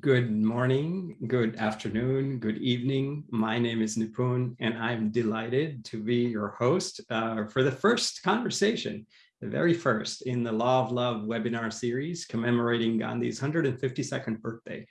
Good morning, good afternoon, good evening. My name is Nipun, and I'm delighted to be your host uh, for the first conversation, the very first in the Law of Love webinar series commemorating Gandhi's 152nd birthday.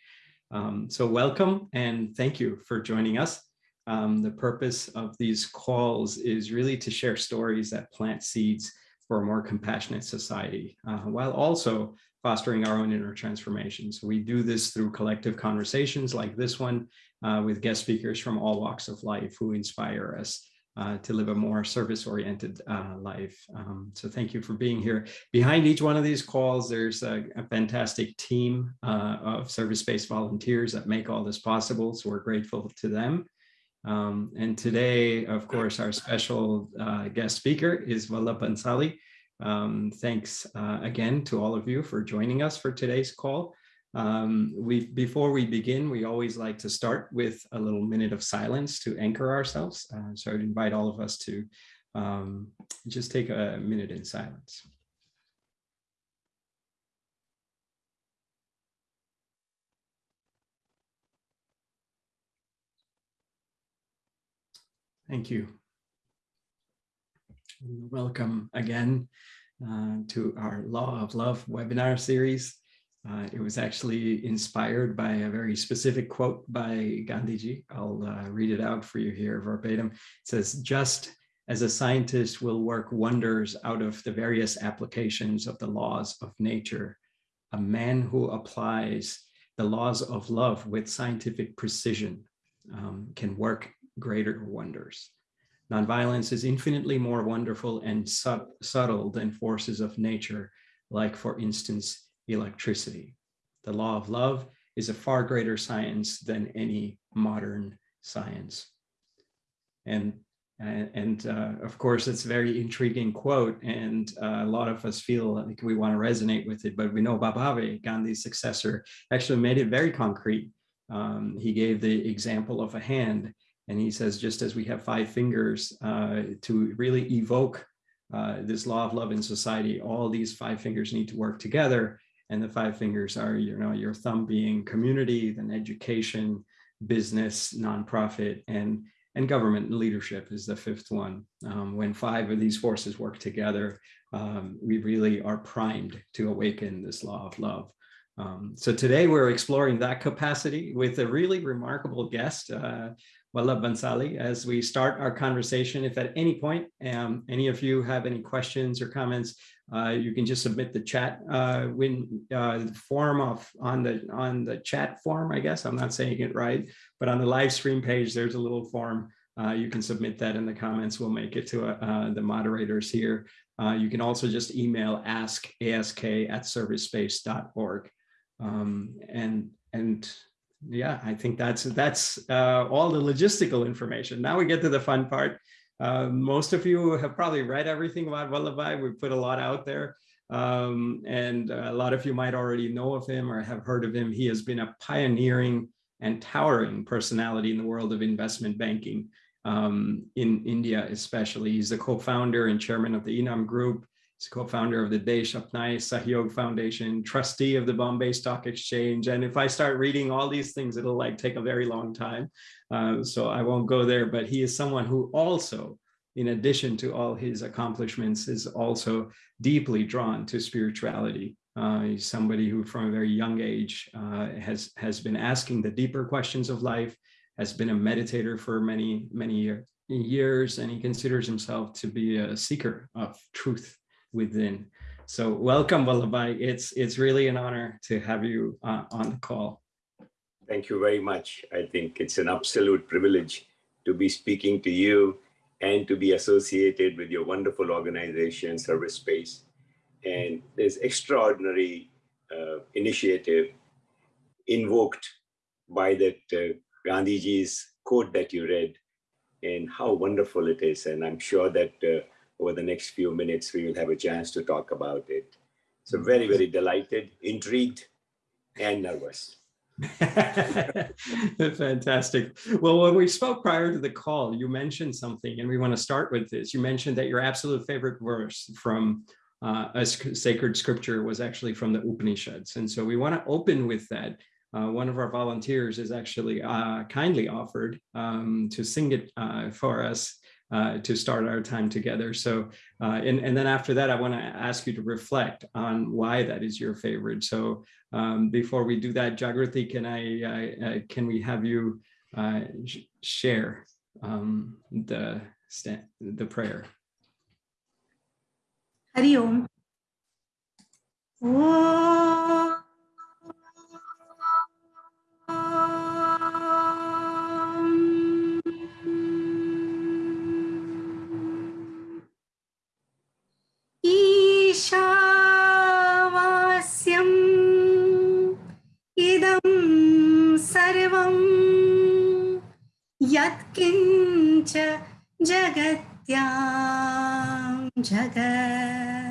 Um, so welcome and thank you for joining us. Um, the purpose of these calls is really to share stories that plant seeds for a more compassionate society, uh, while also fostering our own inner transformation. So we do this through collective conversations like this one uh, with guest speakers from all walks of life who inspire us uh, to live a more service-oriented uh, life. Um, so thank you for being here. Behind each one of these calls, there's a, a fantastic team uh, of service-based volunteers that make all this possible. So we're grateful to them. Um, and today, of course, our special uh, guest speaker is Vallabh Bhansali, um, thanks uh, again to all of you for joining us for today's call. Um, we, before we begin, we always like to start with a little minute of silence to anchor ourselves. Uh, so I would invite all of us to um, just take a minute in silence. Thank you. Welcome again uh, to our Law of Love webinar series. Uh, it was actually inspired by a very specific quote by Gandhiji. I'll uh, read it out for you here verbatim. It says, just as a scientist will work wonders out of the various applications of the laws of nature, a man who applies the laws of love with scientific precision um, can work greater wonders. Nonviolence is infinitely more wonderful and sub subtle than forces of nature, like, for instance, electricity. The law of love is a far greater science than any modern science. And, and, uh, of course, it's a very intriguing quote, and uh, a lot of us feel like we want to resonate with it, but Vinoba Bhave, Gandhi's successor, actually made it very concrete. Um, he gave the example of a hand and he says, just as we have five fingers uh, to really evoke uh, this law of love in society, all these five fingers need to work together. And the five fingers are, you know, your thumb being community, then education, business, nonprofit, and and government and leadership is the fifth one. Um, when five of these forces work together, um, we really are primed to awaken this law of love. Um, so today we're exploring that capacity with a really remarkable guest. Uh, Vallabh Bhansali as we start our conversation. If at any point um, any of you have any questions or comments, uh, you can just submit the chat uh, when uh, form of on the on the chat form. I guess I'm not saying it right, but on the live stream page, there's a little form. Uh, you can submit that in the comments. We'll make it to uh, the moderators here. Uh, you can also just email ask ask at servicespace.org. Um, and and yeah, I think that's that's uh, all the logistical information. Now we get to the fun part. Uh, most of you have probably read everything about Vallabhbhai. We put a lot out there. Um, and a lot of you might already know of him or have heard of him. He has been a pioneering and towering personality in the world of investment banking um, in India, especially. He's the co-founder and chairman of the Enam Group. He's co-founder of the Desh Apnaye Sahyog Foundation, trustee of the Bombay Stock Exchange. And if I start reading all these things, it'll like take a very long time. Uh, so I won't go there, but he is someone who also, in addition to all his accomplishments, is also deeply drawn to spirituality. Uh, he's somebody who from a very young age uh, has, has been asking the deeper questions of life, has been a meditator for many, many years, and he considers himself to be a seeker of truth within. So welcome, Vallabhbhai. It's, it's really an honor to have you uh, on the call. Thank you very much. I think it's an absolute privilege to be speaking to you and to be associated with your wonderful organization, Service Space. And this extraordinary uh, initiative invoked by that uh, Gandhiji's quote that you read and how wonderful it is. And I'm sure that uh, over the next few minutes, we will have a chance to talk about it. So very, very delighted, intrigued, and nervous. Fantastic. Well, when we spoke prior to the call, you mentioned something, and we want to start with this. You mentioned that your absolute favorite verse from uh, a sacred scripture was actually from the Upanishads. And so we want to open with that. uh, one of our volunteers is actually uh, kindly offered um, to sing it uh, for us uh, to start our time together. So, uh, and, and then after that, I want to ask you to reflect on why that is your favorite. So um, before we do that, Jagrati, can I, can we have you share um, the, the prayer? Hari Om. ईशावास्यम्। इदं सर्वं यत्किञ्च जगत्या जगत्।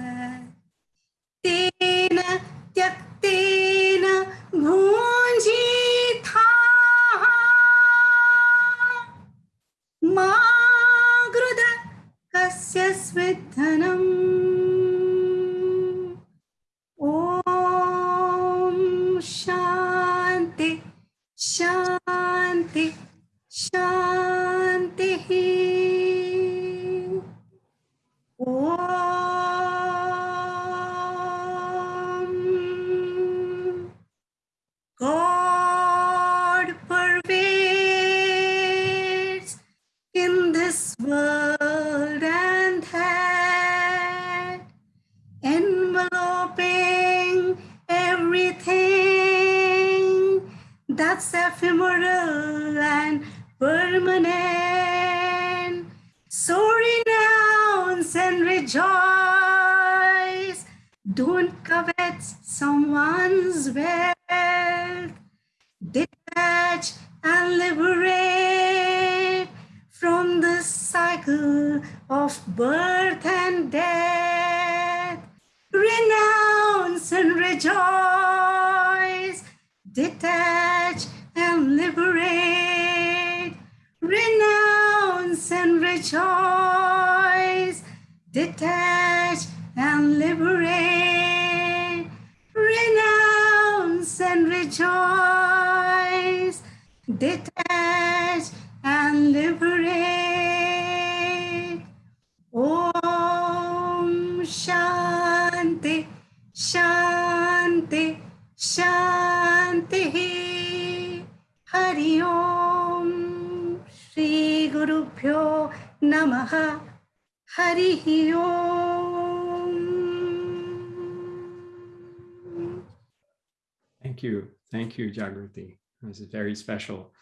Very special.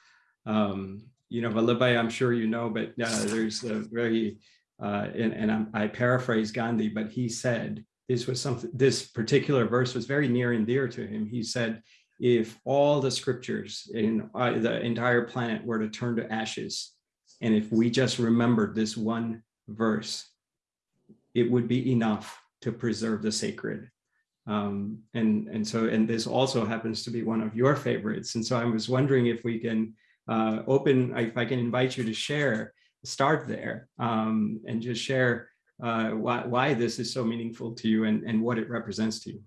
Um, you know, Vallabhai, I'm sure you know, but uh, there's a very, uh, and, and I'm, I paraphrase Gandhi, but he said, this was something, this particular verse was very near and dear to him. He said, if all the scriptures in uh, the entire planet were to turn to ashes, and if we just remembered this one verse, it would be enough to preserve the sacred. Um, and, and so, and this also happens to be one of your favorites. And so I was wondering if we can uh, open, if I can invite you to share, start there um, and just share uh, why, why this is so meaningful to you and, and what it represents to you.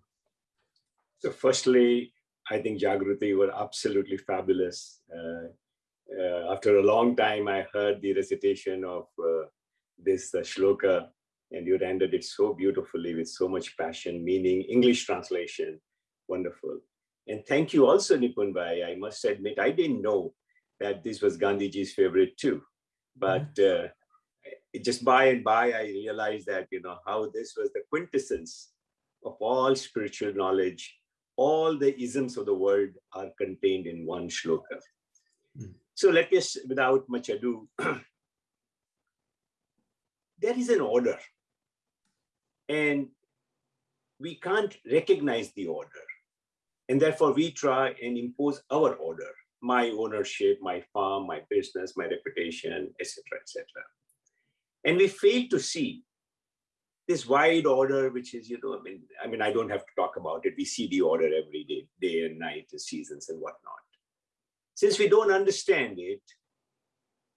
So firstly, I think Jagruti, were absolutely fabulous. Uh, uh, after a long time, I heard the recitation of uh, this uh, shloka and you rendered it so beautifully with so much passion, meaning, English translation, wonderful. And thank you also, Nipun Bhai. I must admit, I didn't know that this was Gandhiji's favorite too. But uh, just by and by, I realized that, you know, how this was the quintessence of all spiritual knowledge. All the isms of the world are contained in one shloka. Mm. So let us, without much ado, there is an order. And we can't recognize the order. And therefore we try and impose our order, my ownership, my farm, my business, my reputation, etc., etc. And we fail to see this wide order, which is, you know, I mean, I mean, I don't have to talk about it. We see the order every day, day and night, the seasons and whatnot. Since we don't understand it,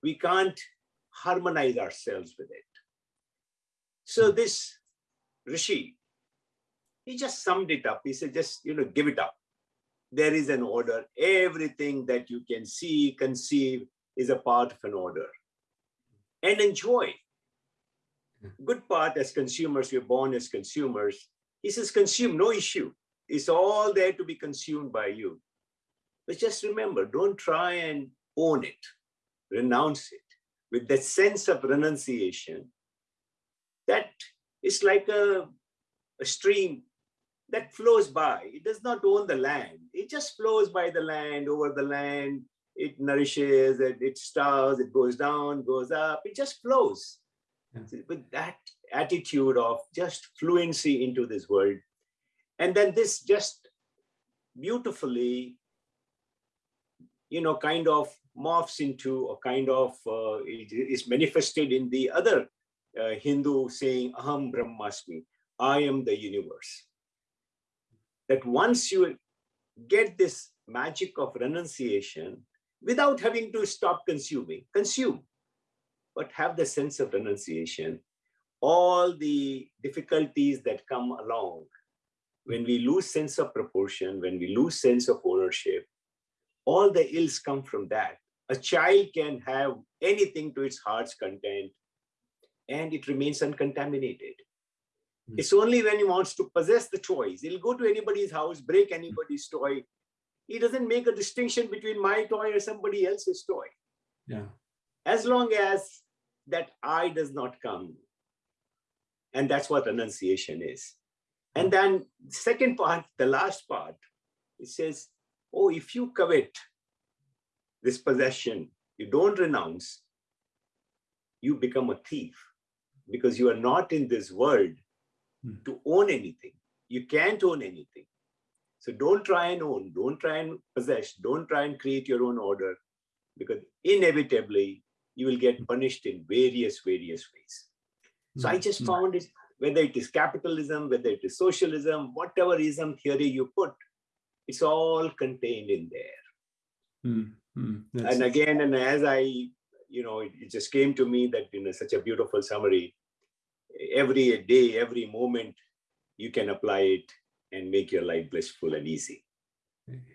we can't harmonize ourselves with it. So this Rishi, he just summed it up. He said, just, you know, give it up. there is an order. Everything that you can see, conceive is a part of an order. And enjoy. Good part as consumers, we're born as consumers. He says, consume, no issue. It's all there to be consumed by you. But just remember, don't try and own it, renounce it with that sense of renunciation. That is like a, a stream that flows by. It does not own the land. It just flows by the land, over the land. It nourishes, it, it starves, it goes down, goes up. It just flows. Yeah. With that attitude of just fluency into this world. And then this just beautifully, you know, kind of morphs into a kind of, uh, it is manifested in the other uh, Hindu saying, Aham Brahmasmi, I am the universe that once you get this magic of renunciation without having to stop consuming, consume, but have the sense of renunciation, all the difficulties that come along when we lose sense of proportion, when we lose sense of ownership, all the ills come from that. A child can have anything to its heart's content and it remains uncontaminated. Hmm. It's only when he wants to possess the toys. He'll go to anybody's house, break anybody's toy. He doesn't make a distinction between my toy or somebody else's toy. Yeah. As long as that I does not come. And that's what renunciation is. And then second part, the last part, it says, oh, if you covet this possession, you don't renounce, you become a thief because you are not in this world Hmm. to own anything. You can't own anything. So don't try and own, don't try and possess, don't try and create your own order because inevitably you will get punished in various, various ways. So I just hmm. found it, whether it is capitalism, whether it is socialism, whatever ism theory you put, it's all contained in there. Mm, mm, and again, and as I, you know, it, it, just came to me that, you know, such a beautiful summary every day, every moment, you can apply it and make your life blissful and easy.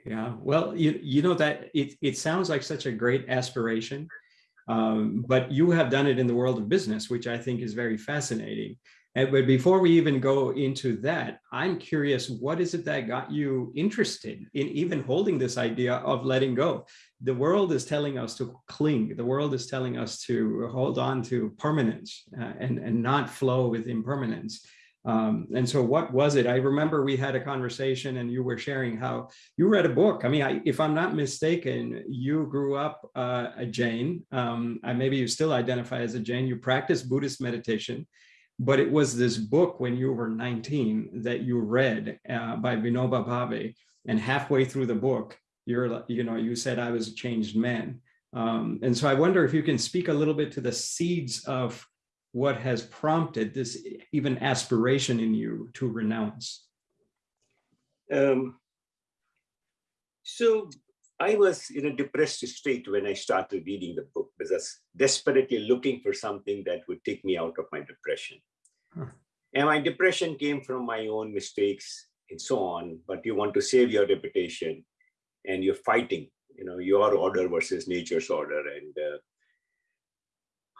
Yeah, well, you, you know that it, it sounds like such a great aspiration, um, but you have done it in the world of business, which I think is very fascinating. And, but before we even go into that, I'm curious, what is it that got you interested in even holding this idea of letting go? The world is telling us to cling. The world is telling us to hold on to permanence uh, and, and not flow with impermanence. Um, and so what was it? I remember we had a conversation and you were sharing how you read a book. I mean, I, if I'm not mistaken, you grew up uh, a Jain. Um, maybe you still identify as a Jain. You practice Buddhist meditation but it was this book when you were 19 that you read uh, by Vinoba Bhave, and halfway through the book, you're, you know, you said I was a changed man. Um, and so I wonder if you can speak a little bit to the seeds of what has prompted this even aspiration in you to renounce. Um, so I was in a depressed state when I started reading the book because I was desperately looking for something that would take me out of my depression. Huh. And my depression came from my own mistakes and so on, but you want to save your reputation and you're fighting, you know, your order versus nature's order. And uh,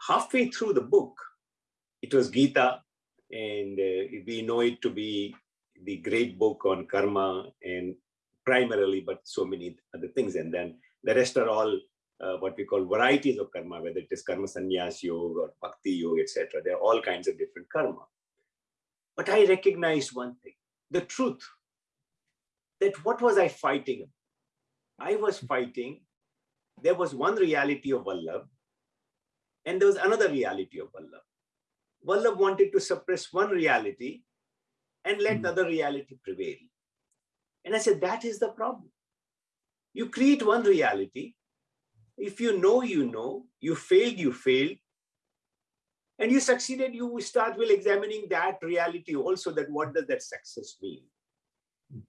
halfway through the book, it was Gita, and uh, we know it to be the great book on karma and primarily, but so many other things. And then the rest are all uh, what we call varieties of karma, whether it is karma sannyas yoga or bhakti yoga, etc. There are all kinds of different karma. But I recognized one thing, the truth, that what was I fighting? I was fighting, there was one reality of Vallabh, and there was another reality of Vallabh. Vallabh wanted to suppress one reality and let mm. the other reality prevail. And I said, that is the problem. You create one reality. If you know, you know, you failed, you failed, and you succeeded, you start well examining that reality also that what does that success mean?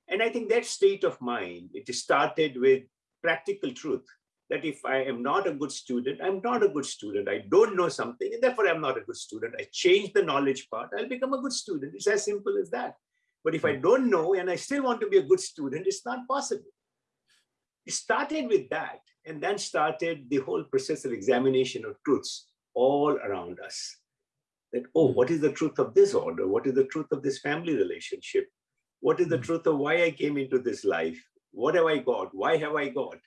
And I think that state of mind, it started with practical truth that if I am not a good student, I'm not a good student. I don't know something, and therefore I'm not a good student. I change the knowledge part, I'll become a good student. It's as simple as that. But if I hmm. don't know and I still want to be a good student, it's not possible. It started with that and then started the whole process of examination of truths all around us. That, oh, what is the truth of this order? What is the truth of this family relationship? What is the Mm. truth of why I came into this life? What have I got? Why have I got?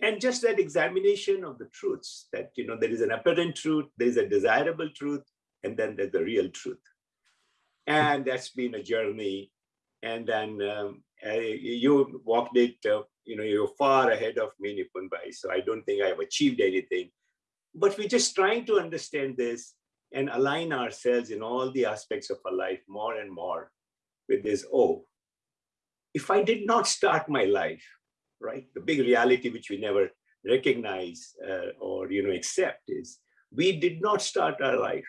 And just that examination of the truths that, you know, there is an apparent truth, there is a desirable truth, and then there's the real truth. And that's been a journey. And then um, you walked it, uh, you know, you're far ahead of me, Nipun Bhai. So I don't think I've achieved anything. But we're just trying to understand this and align ourselves in all the aspects of our life more and more with this, oh, if I did not start my life, right, the big reality which we never recognize uh, or, you know, accept is we did not start our life.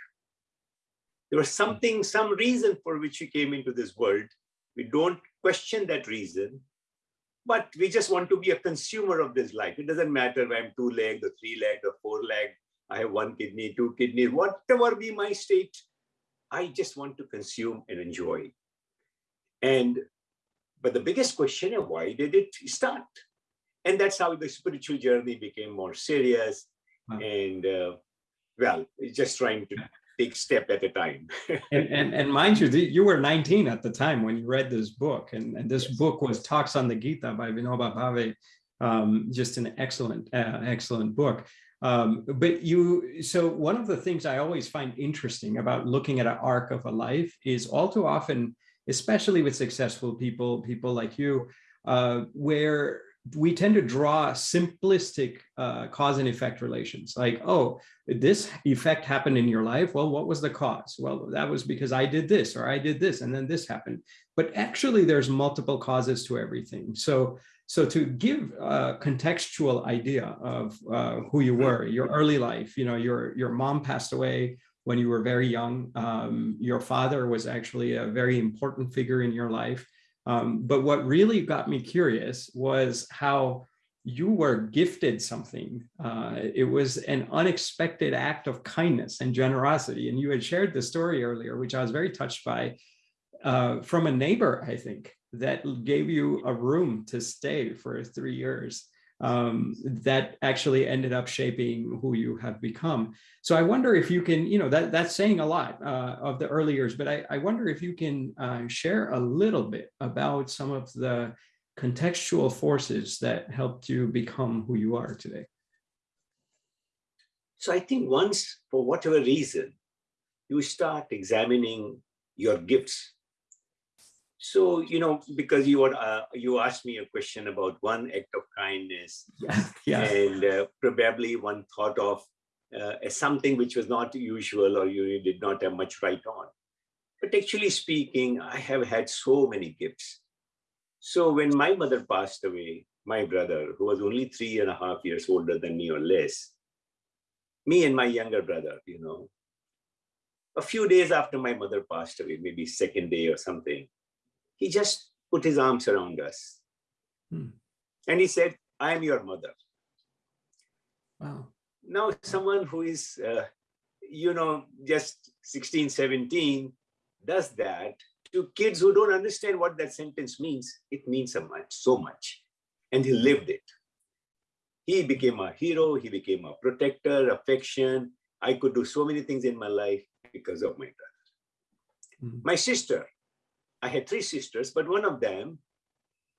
There was something, some reason for which we came into this world. We don't question that reason, but we just want to be a consumer of this life. It doesn't matter if I'm two-legged or three-legged or four-legged. I have one kidney, two kidneys, whatever be my state. I just want to consume and enjoy. And, but the biggest question is why did it start? And that's how the spiritual journey became more serious. Wow. And uh, well, just trying to take step at a time. And, and, and mind you, you were 19 at the time when you read this book, and, and this Yes. book was Talks on the Gita by Vinoba Bhave, um, just an excellent, uh, excellent book. Um, but you, so one of the things I always find interesting about looking at an arc of a life is all too often, especially with successful people, people like you, uh, where we tend to draw simplistic uh, cause and effect relations like, oh, this effect happened in your life. Well, what was the cause? Well, that was because I did this or I did this and then this happened. But actually there's multiple causes to everything. So, so to give a contextual idea of uh, who you were, your early life, you know, your, your mom passed away when you were very young. Um, your father was actually a very important figure in your life. Um, but what really got me curious was how you were gifted something. Uh, it was an unexpected act of kindness and generosity. And you had shared the story earlier, which I was very touched by, uh, from a neighbor, I think, that gave you a room to stay for three years. Um, that actually ended up shaping who you have become. So I wonder if you can, you know, that that's saying a lot uh, of the early years, but I, I wonder if you can uh, share a little bit about some of the contextual forces that helped you become who you are today. So I think once, for whatever reason, you start examining your gifts. So, you know, because you were, uh, you asked me a question about one act of kindness Yeah, yeah, and uh, probably one thought of uh, as something which was not usual or you did not have much right on. But actually speaking, I have had so many gifts. So when my mother passed away, my brother, who was only three and a half years older than me or less, me and my younger brother, you know, a few days after my mother passed away, maybe second day or something, he just put his arms around us. Hmm. And he said, I am your mother. wow. Now, someone who is, uh, you know, just 16, 17 does that to kids who don't understand what that sentence means. It means so much, so much. And he lived it. He became a hero. He became a protector, affection. I could do so many things in my life because of my brother. Mhm. My sister, I had three sisters, but one of them,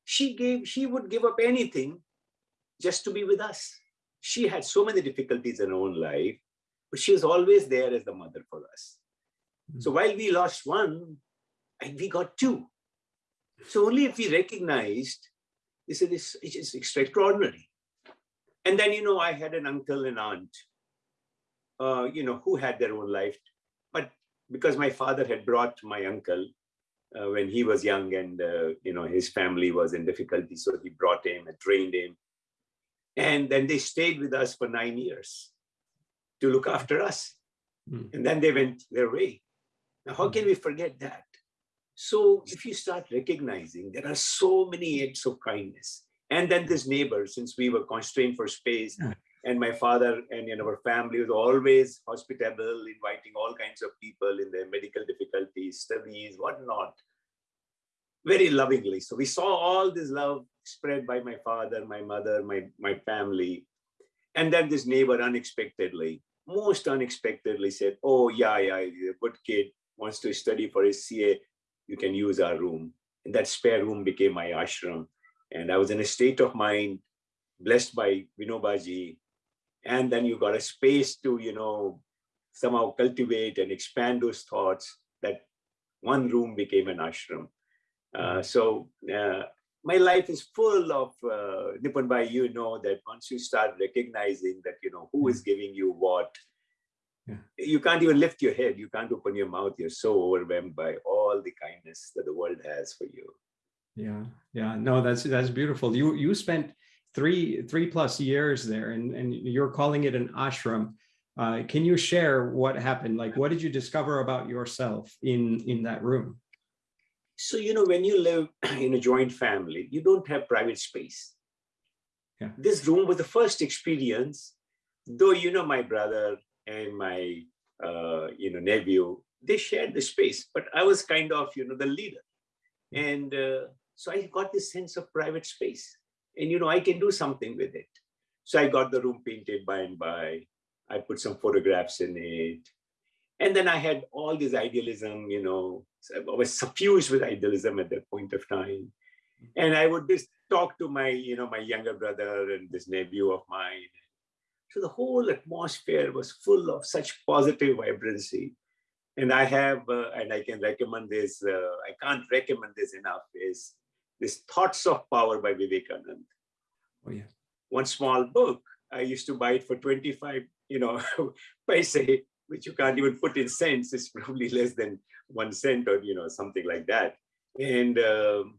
she gave, she would give up anything just to be with us. She had so many difficulties in her own life, but she was always there as the mother for us. So while we lost one, and we got two. So only if we recognized, this is it is extraordinary. And then, you know, I had an uncle and aunt, uh, you know, who had their own life. But because my father had brought my uncle uh, when he was young and, uh, you know, his family was in difficulty. So he brought him and trained him. And then they stayed with us for nine years to look after us. Mm. And then they went their way. Now, how can we forget that? So if you start recognizing there are so many acts of kindness, and then this neighbor, since we were constrained for space, Yeah. And my father and you know, our family was always hospitable, inviting all kinds of people in their medical difficulties, studies, whatnot, very lovingly. So we saw all this love spread by my father, my mother, my, my family. And then this neighbor unexpectedly, most unexpectedly said, oh yeah, yeah, he's a good kid, wants to study for his CA, you can use our room. And that spare room became my ashram. And I was in a state of mind, blessed by Vinobaji. And then you got a space to, you know, somehow cultivate and expand those thoughts that one room became an ashram. Uh, so uh, my life is full of uh, Nipun Bhai, you know that once you start recognizing that, you know, who is giving you what, Yeah. you can't even lift your head. You can't open your mouth. You're so overwhelmed by all the kindness that the world has for you. Yeah, yeah, no, that's that's beautiful. You you spent three three plus years there, and and you're calling it an ashram. Uh, can you share what happened? Like, what did you discover about yourself in in that room? So, you know, when you live in a joint family, you don't have private space. Yeah. This room was the first experience, though, you know, my brother and my, uh, you know, nephew, they shared the space, but I was kind of, you know, the leader. And uh, so I got this sense of private space and, you know, I can do something with it. So I got the room painted by and by. I put some photographs in it. And then I had all this idealism, you know, I was suffused with idealism at that point of time. And I would just talk to my, you know, my younger brother and this nephew of mine. So the whole atmosphere was full of such positive vibrancy. And I have, uh, and I can recommend this, uh, I can't recommend this enough, is this Thoughts of Power by Vivekanand. Oh yeah, One small book, I used to buy it for 25, you know, paise, which you can't even put in cents. It's probably less than one cent or, you know, something like that. And um,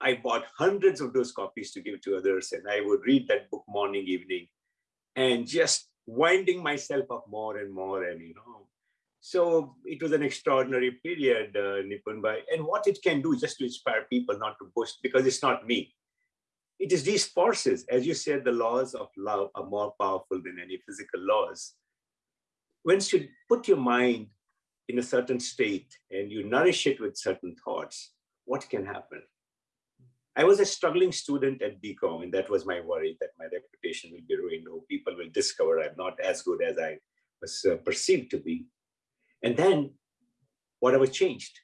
I bought hundreds of those copies to give to others. And I would read that book morning, evening, and just winding myself up more and more. And, you know, so it was an extraordinary period, uh, Bhai. And what it can do just to inspire people not to boast, because it's not me. It is these forces, as you said, the laws of love are more powerful than any physical laws. Once you put your mind in a certain state and you nourish it with certain thoughts, what can happen? I was a struggling student at BCom, and that was my worry that my reputation will be ruined, or people will discover I'm not as good as I was uh, perceived to be. And then whatever changed.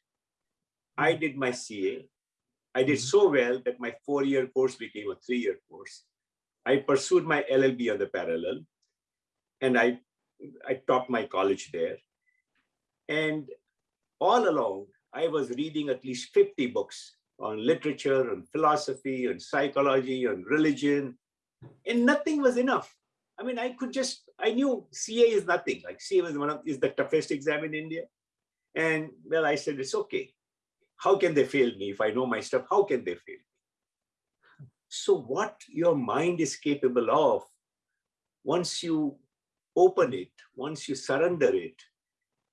I hmm. did my CA. I did hmm. so well that my four-year course became a three-year course. I pursued my LLB on the parallel, and I, I taught my college there. And all along, I was reading at least 50 books on literature, on philosophy, on psychology, on religion, and nothing was enough. I mean, I could just, I knew CA is nothing. Like CA was one of, is the toughest exam in India. And well, I said, it's okay. How can they fail me? If I know my stuff, how can they fail me? So what your mind is capable of, once you open it, once you surrender it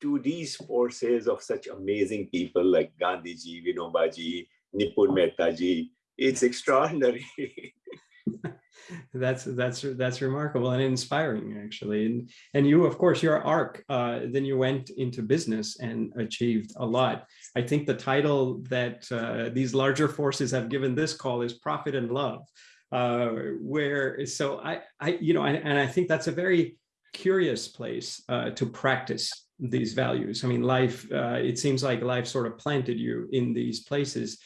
to these forces of such amazing people like Gandhiji, Vinobaji, Nipun Mehtaji, it's extraordinary. that's that's that's remarkable and inspiring actually. And and you of course your arc uh, then you went into business and achieved a lot. I think the title that uh, these larger forces have given this call is profit and love uh, where so i i you know and, and i think that's a very curious place uh, to practice these values. I mean life uh, it seems like life sort of planted you in these places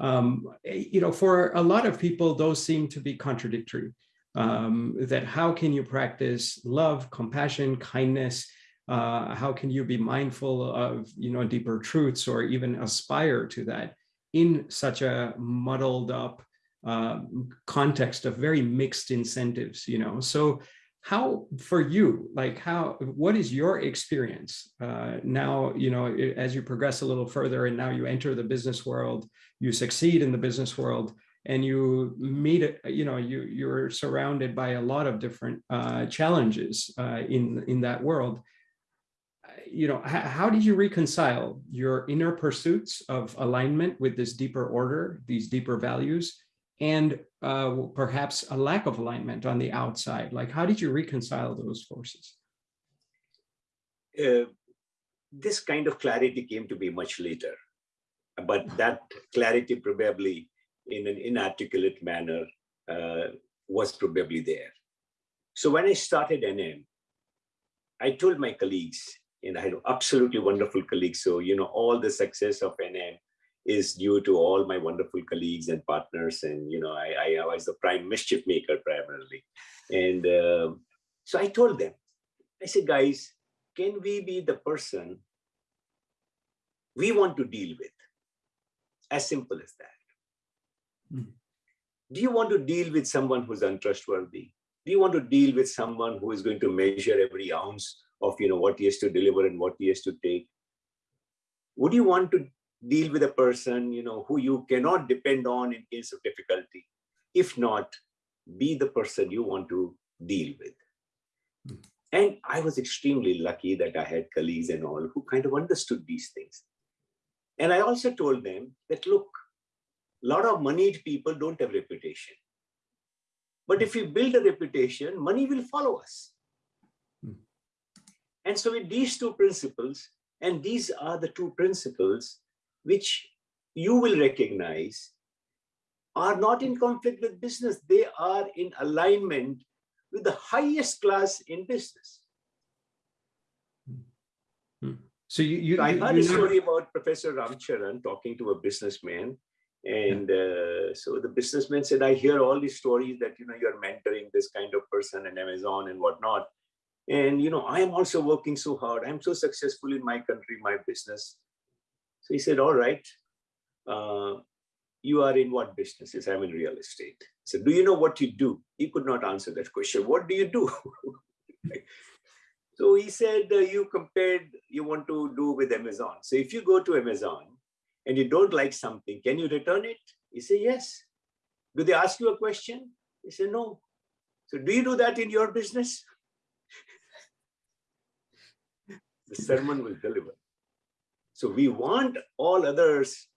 um, you know, for a lot of people, those seem to be contradictory. Um, that how can you practice love, compassion, kindness? Uh, how can you be mindful of, you know, deeper truths or even aspire to that in such a muddled up uh, context of very mixed incentives, you know? So how for you like how what is your experience uh, now you know as you progress a little further and now you enter the business world you succeed in the business world and you meet it you know you you're surrounded by a lot of different uh, challenges uh, in in that world you know how did you reconcile your inner pursuits of alignment with this deeper order these deeper values and uh, perhaps a lack of alignment on the outside? Like, how did you reconcile those forces? Uh, this kind of clarity came to be much later, but that clarity probably in an inarticulate manner uh, was probably there. So when I started Enam, I told my colleagues, and I had absolutely wonderful colleagues. So, you know, all the success of Enam is due to all my wonderful colleagues and partners. And, you know, I, I was the prime mischief maker primarily. And uh, so I told them, I said, guys, can we be the person we want to deal with? As simple as that. Mm. Do you want to deal with someone who's untrustworthy? Do you want to deal with someone who is going to measure every ounce of you know what he has to deliver and what he has to take? Would you want to deal with a person you know who you cannot depend on in case of difficulty? If not, be the person you want to deal with. Mm. And I was extremely lucky that I had colleagues and all who kind of understood these things. And I also told them that, look, a lot of moneyed people don't have reputation. But if we build a reputation, money will follow us. Hmm. And so with these two principles, and these are the two principles which you will recognize are not in conflict with business. They are in alignment with the highest class in business. Hmm. So you, you I heard you a story about Professor Ramcharan talking to a businessman. And uh, so the businessman said, I hear all these stories that, you know, you're mentoring this kind of person in Amazon and whatnot. And, you know, I am also working so hard. I'm so successful in my country, my business. So he said, all right, uh, you are in what business? Yes, I'm in real estate. So do you know what you do? He could not answer that question. What do you do? so he said, uh, you compared, you want to do with Amazon. So if you go to Amazon and you don't like something, can you return it? He said, yes. Do they ask you a question? He said, no. So do you do that in your business? the sermon was delivered. So we want all others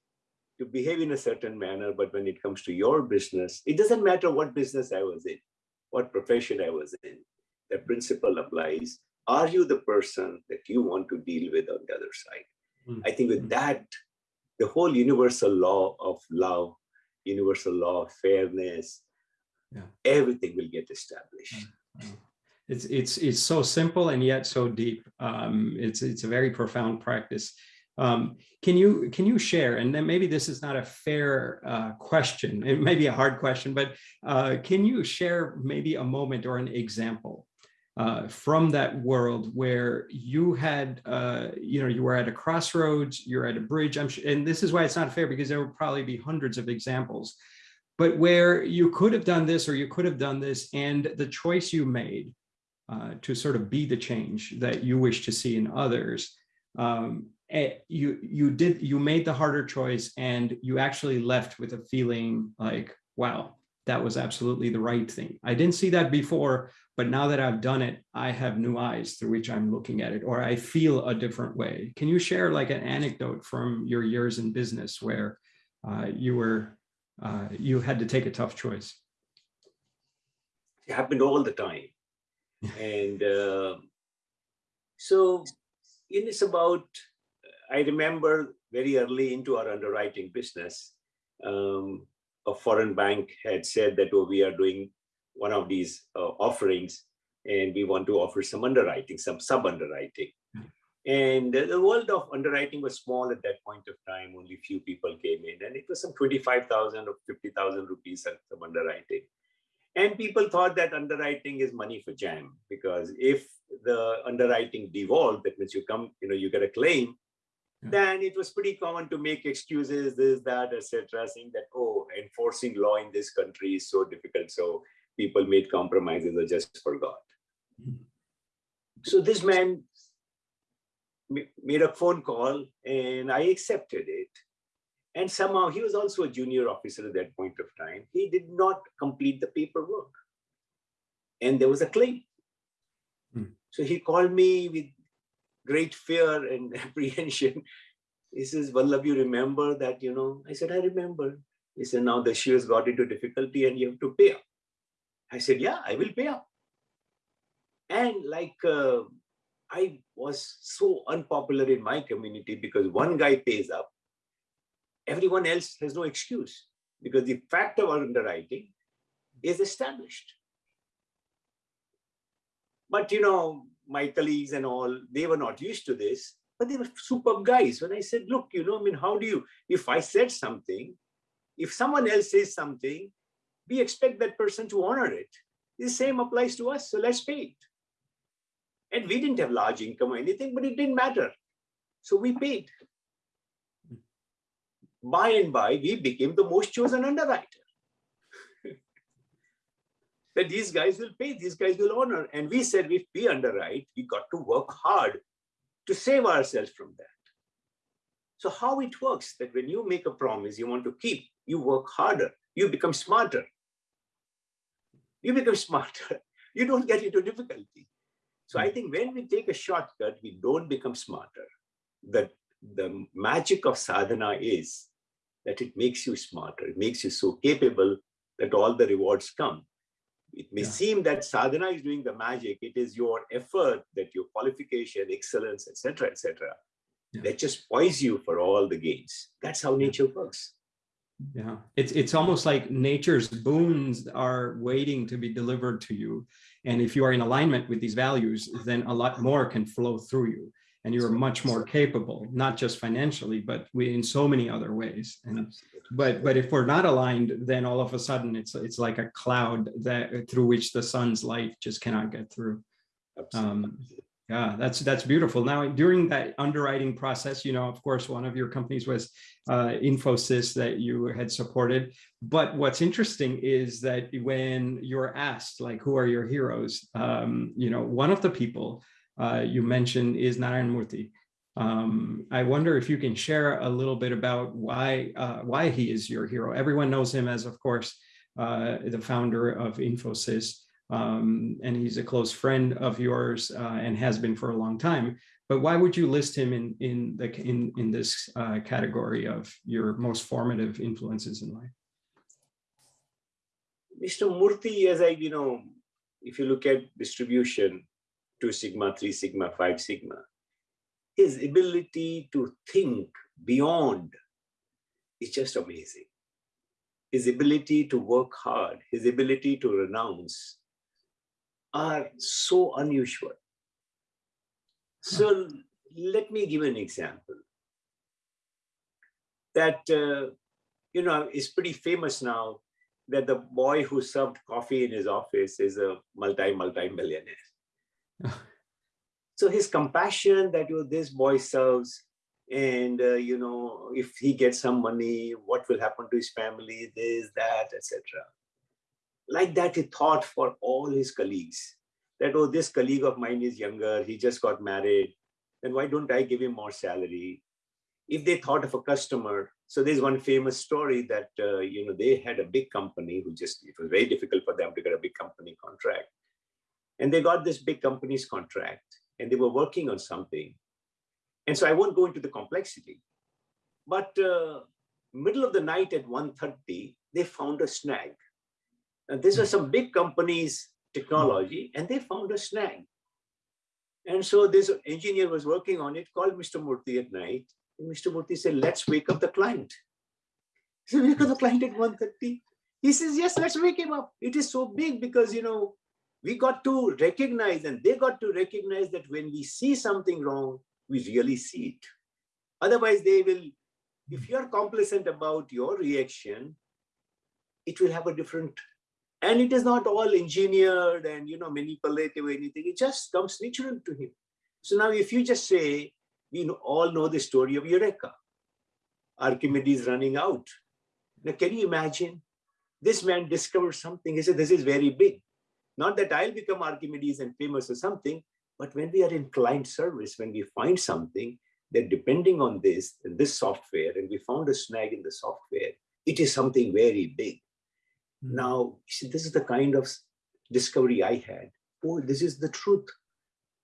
to behave in a certain manner, but when it comes to your business, it doesn't matter what business I was in, what profession I was in, the principle applies. Are you the person that you want to deal with on the other side? Mm. I think with that, the whole universal law of love, universal law of fairness, yeah. everything will get established. Yeah. It's it's it's so simple and yet so deep. Um, it's it's a very profound practice. Um, can you can you share, and then maybe this is not a fair uh, question, it may be a hard question, but uh, can you share maybe a moment or an example uh, from that world where you had, uh, you know, you were at a crossroads, you're at a bridge, I'm and this is why it's not fair because there will probably be hundreds of examples, but where you could have done this or you could have done this and the choice you made uh, to sort of be the change that you wish to see in others um, you you did you made the harder choice and you actually left with a feeling like wow that was absolutely the right thing. I didn't see that before but now that i've done it i have new eyes through which i'm looking at it or i feel a different way. Can you share like an anecdote from your years in business where uh, you were uh, you had to take a tough choice? It happened all the time. And uh, so it's about I remember very early into our underwriting business, um, a foreign bank had said that, oh, we are doing one of these uh, offerings and we want to offer some underwriting, some sub-underwriting. And the world of underwriting was small at that point of time. Only few people came in, and it was some 25,000 or 50,000 rupees at some underwriting. And people thought that underwriting is money for jam because if the underwriting devolved, that means you come, you know, you get a claim, then it was pretty common to make excuses, this, that, etc., saying that, oh, enforcing law in this country is so difficult. So people made compromises or just forgot. Mm-hmm. So this man made a phone call and I accepted it. And somehow he was also a junior officer at that point of time. He did not complete the paperwork. And there was a claim. Hmm. So he called me with great fear and apprehension. He says, Vallabh, you remember that, you know? I said, I remember. He said, now the shoe has got into difficulty and you have to pay up. I said, yeah, I will pay up. And like, uh, I was so unpopular in my community because one guy pays up, everyone else has no excuse. because the fact of underwriting is established. But you know, my colleagues and all, they were not used to this, but they were superb guys. When I said, look, you know, I mean, how do you, if I said something, if someone else says something, we expect that person to honor it. The same applies to us, so let's pay it. And we didn't have large income or anything, but it didn't matter. So we paid. By and by, we became the most chosen underwriter. That these guys will pay, these guys will honor. And we said, if we underwrite, we got to work hard to save ourselves from that. So how it works that when you make a promise you want to keep, you work harder, you become smarter. You become smarter, you don't get into difficulty. So I think when we take a shortcut, we don't become smarter. That the magic of sadhana is that it makes you smarter, it makes you so capable that all the rewards come. It may yeah. seem that sadhana is doing the magic. It is your effort that your qualification, excellence, etc., etc., yeah. that just poise you for all the gains. That's how nature works. Yeah, it's it's almost like nature's boons are waiting to be delivered to you, and if you are in alignment with these values, then a lot more can flow through you and you're much more capable, not just financially, but we, in so many other ways. And but but if we're not aligned, then all of a sudden it's it's like a cloud that through which the sun's light just cannot get through. Um, yeah, that's that's beautiful. Now, during that underwriting process, you know, of course, one of your companies was uh, Infosys that you had supported. But what's interesting is that when you're asked, like, who are your heroes? Um, you know, one of the people uh, you mentioned is Narayan Murthy. Um, I wonder if you can share a little bit about why uh, why he is your hero. Everyone knows him as, of course, uh, the founder of Infosys, um, and he's a close friend of yours uh, and has been for a long time. But why would you list him in in the in in this uh, category of your most formative influences in life? Mr. Murthy, as I you know, if you look at distribution, 2 sigma, 3 sigma, 5 sigma, his ability to think beyond is just amazing. His ability to work hard, his ability to renounce are so unusual. So let me give an example. That, uh, you know, is pretty famous now that the boy who served coffee in his office is a multi, multi-millionaire so his compassion that you know, this boy serves and uh, you know if he gets some money what will happen to his family this that etc like that he thought for all his colleagues that oh this colleague of mine is younger. He just got married. Then why don't i give him more salary? If they thought of a customer so there's one famous story that uh, you know they had a big company who just it was very difficult for them to get a big company contract and they got this big company's contract and they were working on something. And so I won't go into the complexity. But uh, middle of the night at 1.30, they found a snag. And this was some big company's technology and they found a snag. And so this engineer was working on it, called Mr. Murthy at night. And Mr. Murthy said, let's wake up the client. So wake up the client at 1.30. He says, yes, let's wake him up. It is so big because, you know, we got to recognize and they got to recognize that when we see something wrong, we really see it. Otherwise, they will, if hmm. you're complacent about your reaction, it will have a different, and it is not all engineered and you know manipulative or anything. It just comes natural to him. So now if you just say, we all know the story of Eureka, Archimedes running out. Now, can you imagine? This man discovered something. He said, this is very big. Not that I'll become Archimedes and famous or something, but when we are in client service, when we find something that depending on this, this software, and we found a snag in the software, it is something very big. Mm. Now, see, this is the kind of discovery I had. Oh, this is the truth.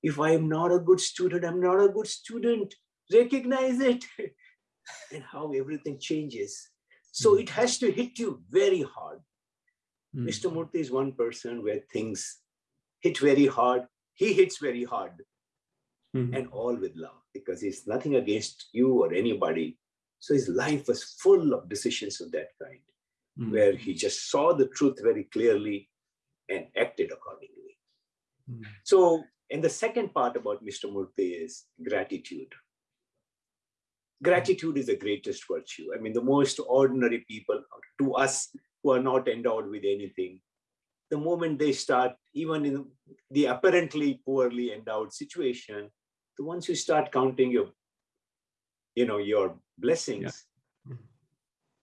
If I am not a good student, I'm not a good student. Recognize it. and how everything changes. So mm. it has to hit you very hard. Mm. Mr. Murthy is one person where things hit very hard. He hits very hard mm. and all with love because he's nothing against you or anybody. So his life was full of decisions of that kind. Mm, where he just saw the truth very clearly and acted accordingly. mm, So, and the second part about Mr. Murthy is gratitude. Gratitude is the greatest virtue. I mean, the most ordinary people to us who are not endowed with anything, the moment they start, even in the apparently poorly endowed situation, the once you start counting your, you know, your blessings, Mhm.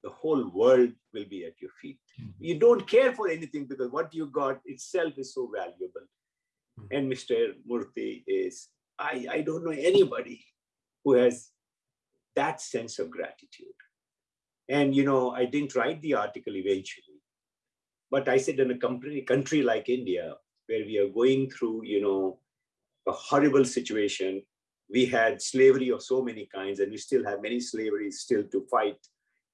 the whole world will be at your feet. Mhm. You don't care for anything because what you got itself is so valuable. Mhm. And Mr. Murthy is, I, I don't know anybody who has that sense of gratitude. And, you know, I didn't write the article eventually, but I said in a country, country like India, where we are going through, you know, a horrible situation, we had slavery of so many kinds, and we still have many slaveries still to fight,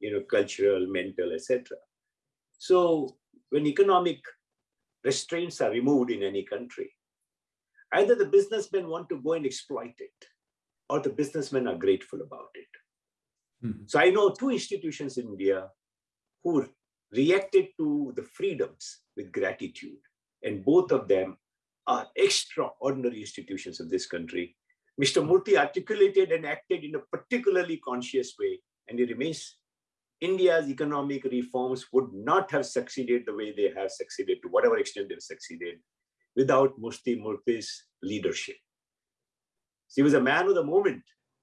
you know, cultural, mental, etc. So when economic restraints are removed in any country, either the businessmen want to go and exploit it, or the businessmen are grateful about it. Mhm. So I know two institutions in India who reacted to the freedoms with gratitude, and both of them are extraordinary institutions of this country. Mr. Murthy articulated and acted in a particularly conscious way, and it remains India's economic reforms would not have succeeded the way they have succeeded, to whatever extent they've succeeded, without Mufti Murthy's leadership. He was a man of the moment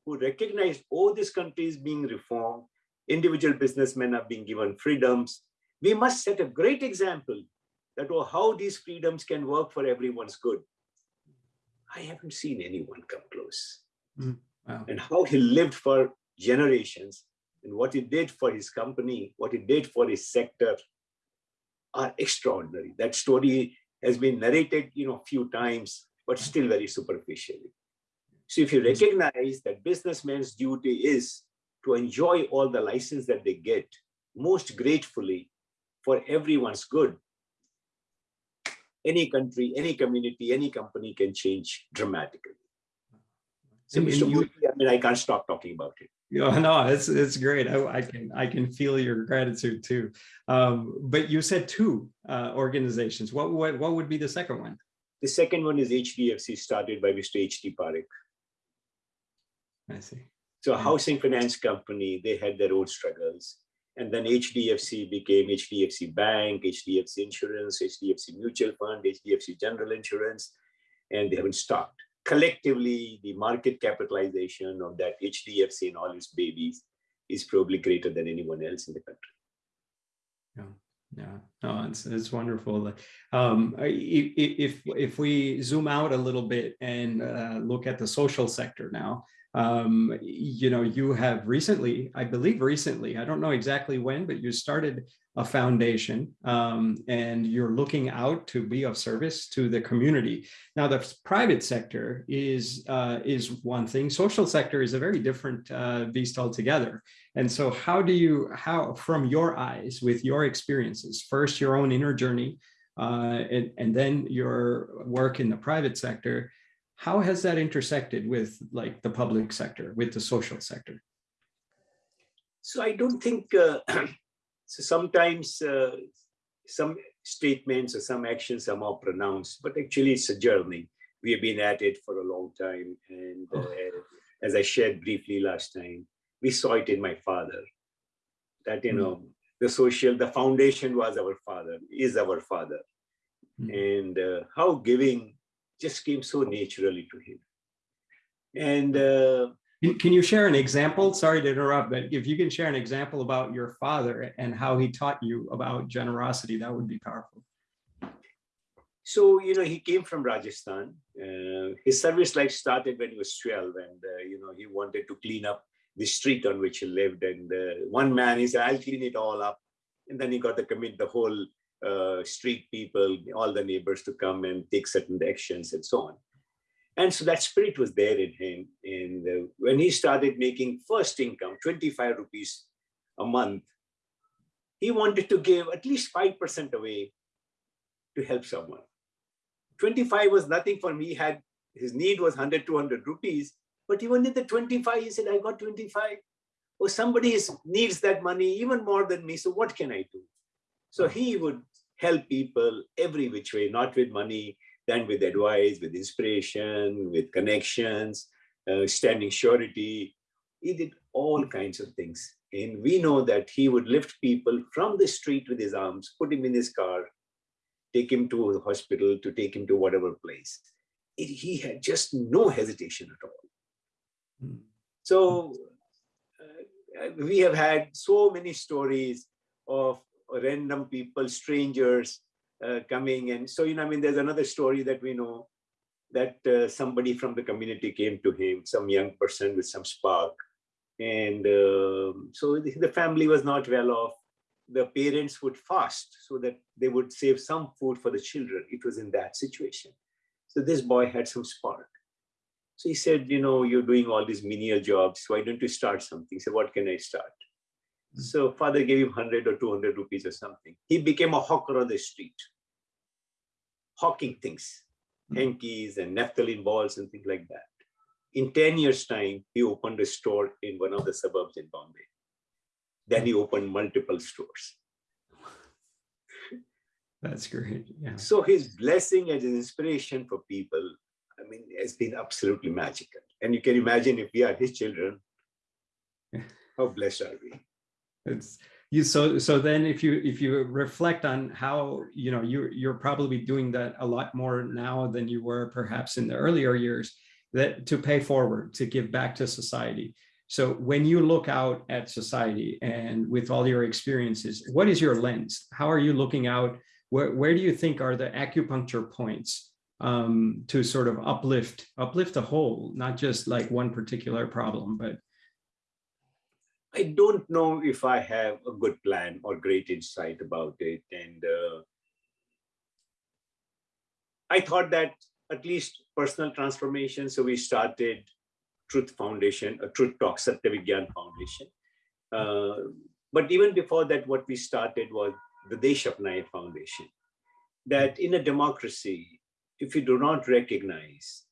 who recognized, this country is being reformed, individual businessmen are being given freedoms. We must set a great example that oh, how these freedoms can work for everyone's good. I haven't seen anyone come close. Mm, wow. And how he lived for generations and what he did for his company, what he did for his sector are extraordinary. That story has been narrated, you know, a few times, but still very superficially. So if you recognize that businessmen's duty is to enjoy all the license that they get most gratefully for everyone's good, any country, any community, any company can change dramatically. So, Mr. you- Murthy, I mean, I can't stop talking about it. Yeah, no, it's it's great. I, I can I can feel your gratitude too. Um, but you said two uh, organizations. What what what would be the second one? The second one is HDFC, started by Mr. H.T. Parekh. I see. So a Yeah. housing finance company, they had their own struggles. And then HDFC became HDFC Bank, HDFC Insurance, HDFC Mutual Fund, HDFC General Insurance, and they haven't stopped. Collectively, the market capitalization of that HDFC and all its babies is probably greater than anyone else in the country. Yeah, yeah no, it's it's wonderful. Um, if if we zoom out a little bit and uh, look at the social sector now, um, you know, you have recently, I believe recently, I don't know exactly when, but you started a foundation um, and you're looking out to be of service to the community. Now, the private sector is uh, is one thing. Social sector is a very different uh, beast altogether. And so how do you, how, from your eyes, with your experiences, first your own inner journey, uh, and, and then your work in the private sector, how has that intersected with like the public sector, with the social sector? So I don't think, uh, so sometimes uh, some statements or some actions are more pronounced, but actually it's a journey. We have been at it for a long time. And uh, as I shared briefly last time, we saw it in my father that, you Mm. know, the social, the foundation was our father, is our father. Mm. And uh, how giving just came so naturally to him. And uh, Can- you share an example? Sorry to interrupt, but if you can share an example about your father and how he taught you about generosity, that would be powerful. So, you know, he came from Rajasthan. Uh, his service life started when he was 12 and, uh, you know, he wanted to clean up the street on which he lived. And uh, one man, he said, I'll clean it all up. And then he got to commit the whole uh, street people, all the neighbors to come and take certain actions and so on. And so that spirit was there in him. And uh, when he started making first income, 25 rupees a month, he wanted to give at least 5% away to help someone. 25 was nothing for me. He had his need was 100, 200 rupees, but even in the 25, he said, I got 25. Or somebody is, needs that money even more than me. So what can I do? So he would help people every which way, not with money, then with advice, with inspiration, with connections, uh, standing surety. He did all kinds of things. And we know that he would lift people from the street with his arms, put him in his car, take him to the hospital, to take him to whatever place. It, he had just no hesitation at all. Mm. So uh, we have had so many stories of random people, strangers uh, coming. And so, you know, I mean, there's another story that we know that uh, somebody from the community came to him, some young person with some spark. And um, so the, family was not well off. The parents would fast so that they would save some food for the children. It was in that situation. So this boy had some spark. So he said, you know, you're doing all these menial jobs. Why don't you start something? Said, what can I start? So father gave him 100 or 200 rupees or something. He became a hawker on the street, hawking things, hmm. hankies and naphthalene balls and things like that. In 10 years time, he opened a store in one of the suburbs in Bombay. Then he opened multiple stores. That's great. Yeah. So his blessing and his inspiration for people, I mean, has been absolutely magical. And you can imagine if we are his children, how blessed are we? It's you so so then if you if you reflect on how you know you you're probably doing that a lot more now than you were perhaps in the earlier years that to pay forward to give back to society. So when you look out at society and with all your experiences what is your lens? How are you looking out? Where, where do you think are the acupuncture points um, to sort of uplift uplift the whole not just like one particular problem but I don't know if I have a good plan or great insight about it. And uh, I thought that at least personal transformation. So we started Truth Foundation, a Truth Talk Satyavigyan Foundation. Uh, but even before that, what we started was the Desh Apnaye Foundation. That in a democracy, if you do not recognize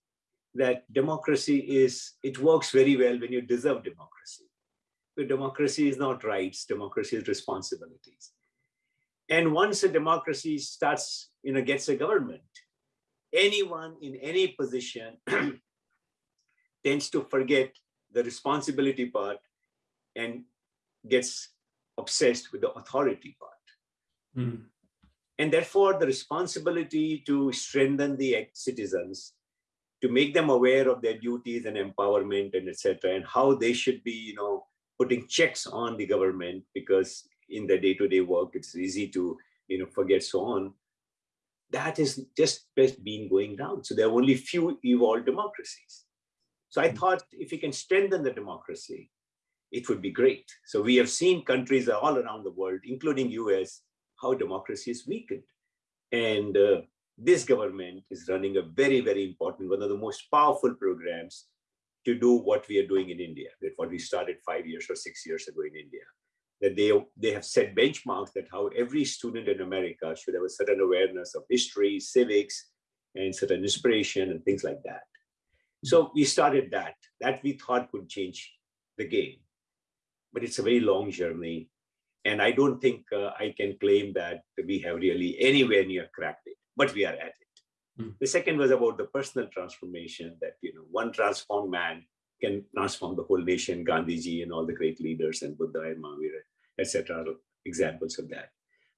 that democracy is, it works very well when you deserve democracy democracy is not rights, democracy is responsibilities. And once a democracy starts, you know, gets a government, anyone in any position tends to forget the responsibility part and gets obsessed with the authority part. Mm. And therefore, the responsibility to strengthen the citizens, to make them aware of their duties and empowerment and etc., and how they should be, you know, putting checks on the government because in the day-to-day work, it's easy to you know forget so on. That is just been going down. So there are only few evolved democracies. So I thought if we can strengthen the democracy, it would be great. So we have seen countries all around the world, including US, how democracy is weakened. And uh, this government is running a very, very important, one of the most powerful programs to do what we are doing in India, that what we started five years or six years ago in India. That they, they have set benchmarks that how every student in America should have a certain awareness of history, civics, and certain inspiration and things like that. So we started that, that we thought could change the game. But it's a very long journey. And I don't think uh, I can claim that we have really anywhere near cracked it, but we are at it. Mm. The second was about the personal transformation that, you know, one transformed man can transform the whole nation, Gandhiji and all the great leaders and Buddha and Mahavira, etc. examples of that.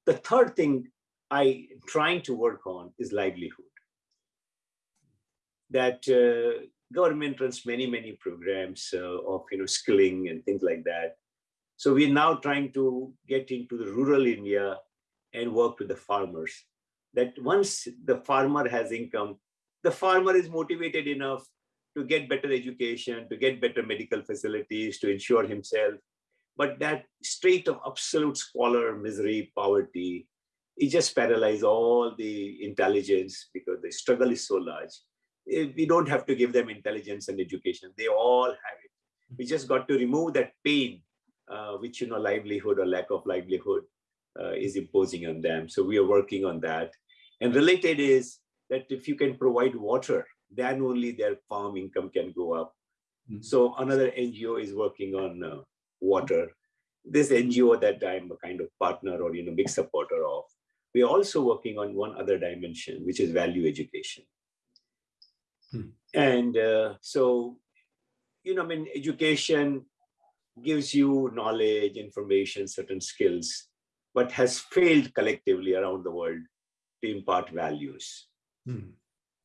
The third thing I trying to work on is livelihood. That uh, government runs many, many programs uh, of, you know, skilling and things like that. So we're now trying to get into the rural India and work with the farmers that once the farmer has income, the farmer is motivated enough to get better education, to get better medical facilities, to ensure himself. But that state of absolute squalor, misery, poverty, it just paralyzes all the intelligence because the struggle is so large. Eh, we don't have to give them intelligence and education. They all have it. We just got to remove that pain, uh, which, you know, livelihood or lack of livelihood uh, is imposing on them. So we are working on that. And related is that if you can provide water, then only their farm income can go up. Mm -hmm. So another NGO is working on uh, water. this NGO that I'm a kind of partner or you know big supporter of, we're also working on one other dimension, which is value education. Hmm. And uh, so, you know, I mean, education gives you knowledge, information, certain skills, but has failed collectively around the world to impart values. Hmm.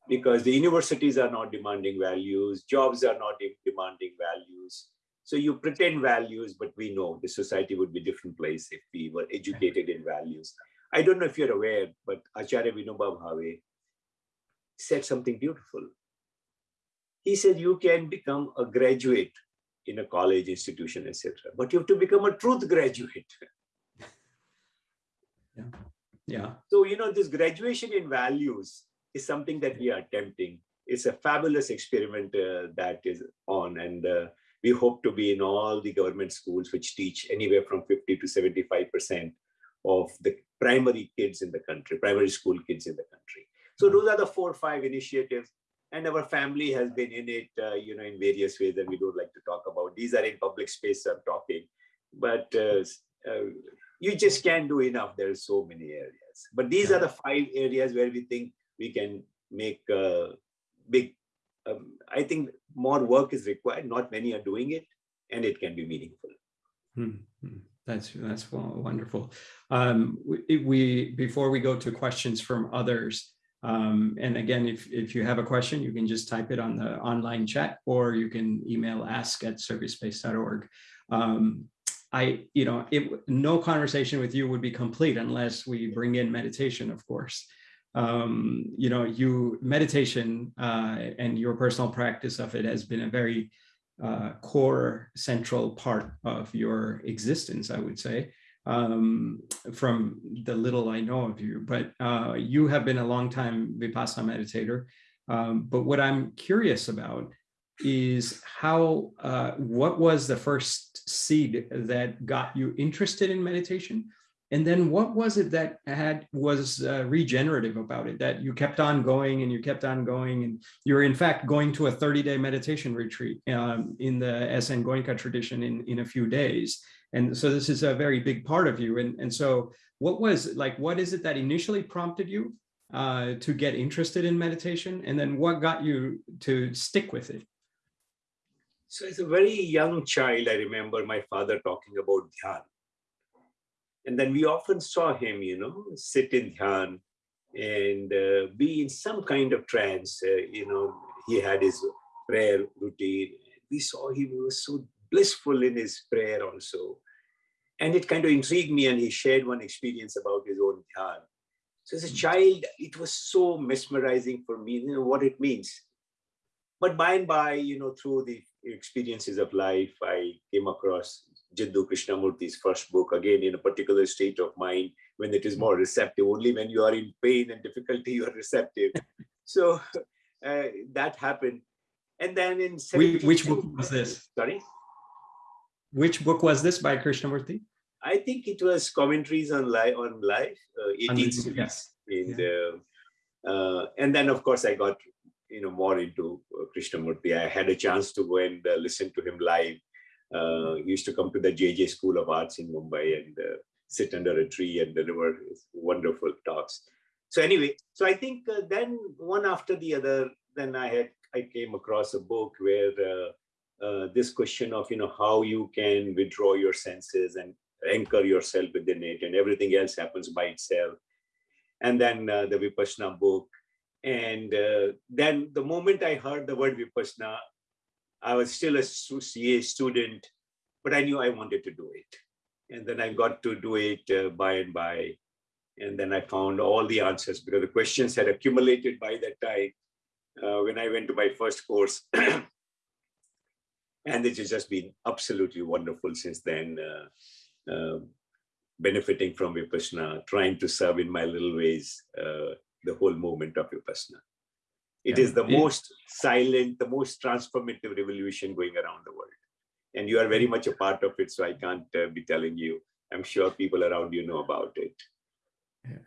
Because the universities are not demanding values, jobs are not de- demanding values. So you pretend values, but we know the society would be a different place if we were educated in values. I don't know if you're aware, but Acharya Vinoba Bhave said something beautiful. He said you can become a graduate in a college institution, etc. But you have to become a truth graduate. Yeah. So, you know, this graduation in values is something that we are attempting. It's a fabulous experiment uh, that is on, and uh, we hope to be in all the government schools which teach anywhere from 50 to 75% of the primary kids in the country, primary school kids in the country. So those are the four or five initiatives. And our family has been in it, uh, you know, in various ways that we don't like to talk about. These are in public space, I'm talking. But uh, uh, you just can't do enough. There are so many areas. But these Yeah. are the five areas where we think we can make uh, big. Um, I think more work is required. Not many are doing it, and it can be meaningful. Hmm, hmm. That's that's wonderful. Um, we, we before we go to questions from others, um, and again, if if you have a question, you can just type it on the online chat, or you can email ask at servicespace.org. Um, I, you know, it no conversation with you would be complete unless we bring in meditation, of course. Um, you know, you meditation uh, and your personal practice of it has been a very uh, core central part of your existence, I would say, um, from the little I know of you. But uh, you have been a long time Vipassana meditator. Um, but what I'm curious about is how, uh, what was the first seed that got you interested in meditation? And then what was it that had was uh, regenerative about it that you kept on going and you kept on going and you're in fact going to a 30-day meditation retreat um, in the SN Goenka tradition in, in a few days. And so this is a very big part of you. And, and so what was like, what is it that initially prompted you uh, to get interested in meditation? And then what got you to stick with it? So as a very young child, I remember my father talking about dhyan. And then we often saw him, you know, sit in dhyan and uh, be in some kind of trance. Uh, you know, he had his prayer routine. We saw he was so blissful in his prayer also. And it kind of intrigued me, and he shared one experience about his own dhyan. So as a child, it was so mesmerizing for me, you know, what it means. But by and by, you know, through the experiences of life, I came across Jiddu Krishnamurti's first book, again in a particular state of mind when it is more receptive. Only when you are in pain and difficulty, you are receptive. so uh, that happened. And then in Which, which book was this? Sorry? Which book was this by Krishnamurti? I think it was commentaries on life, on life, uh, 18th century. Yes. in the, uh, and then of course I got you know more into uh, Krishnamurti. I had a chance to go and uh, listen to him live. Uh, used to come to the JJ School of Arts in Mumbai and sit under a tree and deliver wonderful talks. So anyway, so I think then one after the other, then I had I came across a book where uh, this question of you know how you can withdraw your senses and anchor yourself within it, and everything else happens by itself and then uh, the Vipassana book. And uh, then the moment I heard the word Vipassana, I was still a CA student, but I knew I wanted to do it. And then I got to do it uh, by and by. And then I found all the answers because the questions had accumulated by that time uh, when I went to my first course. and it has just been absolutely wonderful since then. Uh, uh, benefiting from Vipassana, trying to serve in my little ways uh, the whole movement of Vipassana. It Yeah. is the Yeah. most silent, the most transformative revolution going around the world. And you are very much a part of it, so I can't uh, be telling you. I'm sure people around you know about it.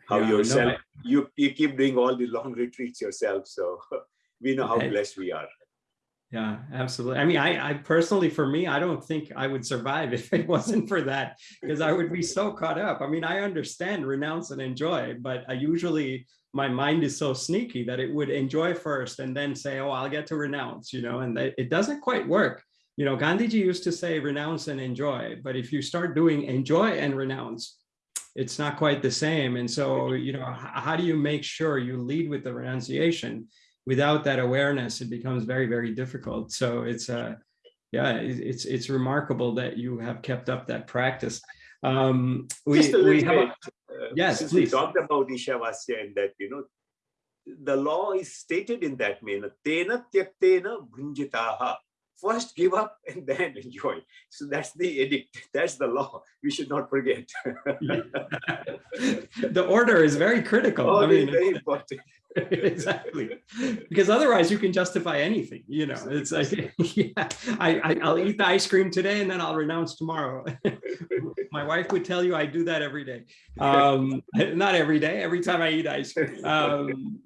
How Yeah, no, yourself, you, you keep doing all the long retreats yourself, so we know how blessed we are. Yeah, absolutely. I mean, I, I personally, for me, I don't think I would survive if it wasn't for that, because I would be so caught up. I mean, I understand renounce and enjoy, but I usually, my mind is so sneaky that it would enjoy first and then say, oh, I'll get to renounce, you know, and that, it doesn't quite work. You know, Gandhiji used to say renounce and enjoy, but if you start doing enjoy and renounce, it's not quite the same. And so, you know, how do you make sure you lead with the renunciation? without that awareness, it becomes very, very difficult. So it's uh, yeah, it's it's remarkable that you have kept up that practice. Um, we Just a we have a- Yes, Since we talked about Ishavasya and that, you know, the law is stated in that manner. Tena tyaktena bhunjitaha. First give up and then enjoy. So that's the edict. That's the law. We should not forget. the order is very critical. Oh, I mean, very important. exactly because otherwise you can justify anything you know it's like yeah I, I i'll eat the ice cream today and then i'll renounce tomorrow my wife would tell you i do that every day um not every day every time i eat ice cream um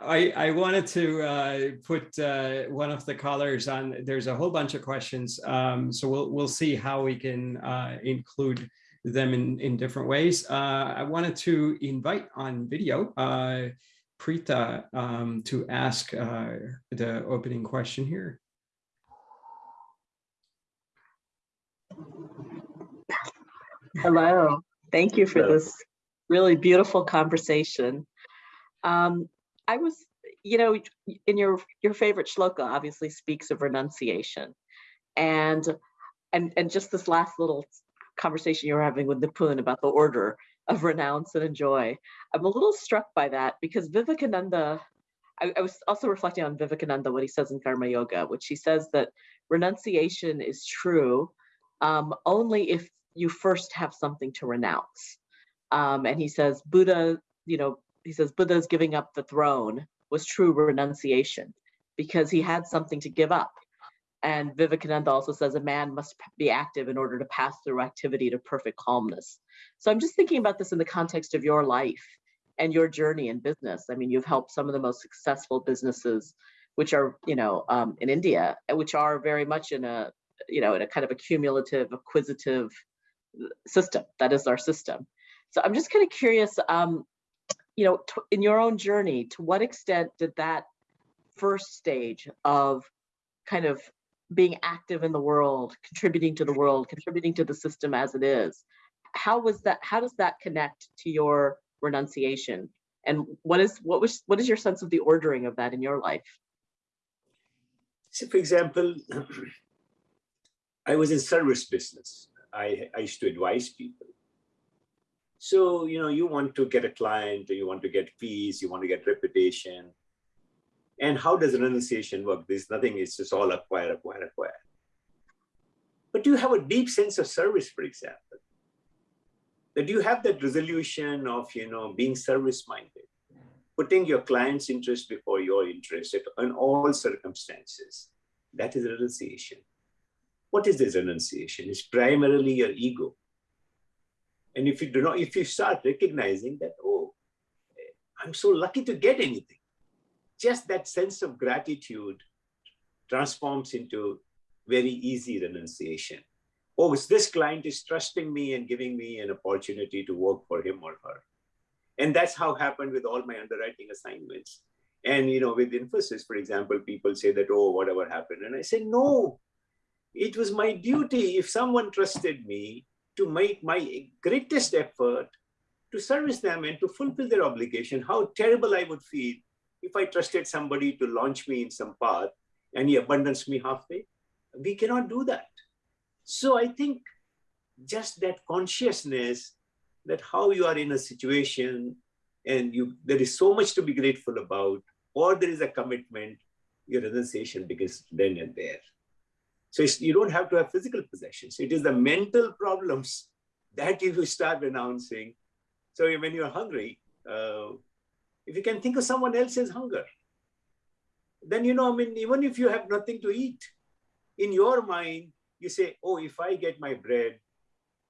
I, I wanted to uh, put uh, one of the callers on. There's a whole bunch of questions, um, so we'll we'll see how we can uh, include them in in different ways. Uh, I wanted to invite on video uh, Preeta um, to ask uh, the opening question here. Hello. Thank you for Hello. this really beautiful conversation. Um, I was, you know, in your your favorite shloka obviously speaks of renunciation, and and and just this last little conversation you were having with Nipun about the order of renounce and enjoy. I'm a little struck by that because Vivekananda. I, I was also reflecting on Vivekananda what he says in Karma Yoga, which he says that renunciation is true um, only if you first have something to renounce. Um, and he says, Buddha, you know, he says Buddha's giving up the throne was true renunciation because he had something to give up. And Vivekananda also says a man must be active in order to pass through activity to perfect calmness. So I'm just thinking about this in the context of your life and your journey in business. I mean, you've helped some of the most successful businesses, which are, you know, um, in India, which are very much in a, you know, in a kind of a cumulative, acquisitive system. That is our system. So I'm just kind of curious, um, you know, in your own journey, to what extent did that first stage of kind of being active in the world, contributing to the world, contributing to the system as it is, how was that? How does that connect to your renunciation? And what is what was what is your sense of the ordering of that in your life? So for example, I was in service business. I, I used to advise people. So, you know, you want to get a client, you want to get fees, you want to get reputation. And how does renunciation work? There's nothing, it's just all acquire, acquire, acquire. But do you have a deep sense of service, for example. That you have that resolution of, you know, being service-minded, putting your client's interest before your interest in all circumstances. That is renunciation. What is this renunciation? It's primarily your ego. And if you do not, if you start recognizing that, oh, eh, I'm so lucky to get anything, just that sense of gratitude transforms into very easy renunciation. Oh, this client is trusting me and giving me an opportunity to work for him or her. And that's how happened with all my underwriting assignments. And you know, with Infosys, for example, people say that, oh, whatever happened. And I said, no, it was my duty. If someone trusted me to make my greatest effort to service them and to fulfill their obligation, how terrible I would feel if I trusted somebody to launch me in some path and he abandons me halfway. We cannot do that. So I think just that consciousness that how you are in a situation and you there is so much to be grateful about, or there is a commitment, your renunciation begins then and there. So you don't have to have physical possessions. It is the mental problems that you start renouncing. So when you're hungry, uh, if you can think of someone else's hunger, then you know, I mean, even if you have nothing to eat, in your mind, you say, oh, if I get my bread,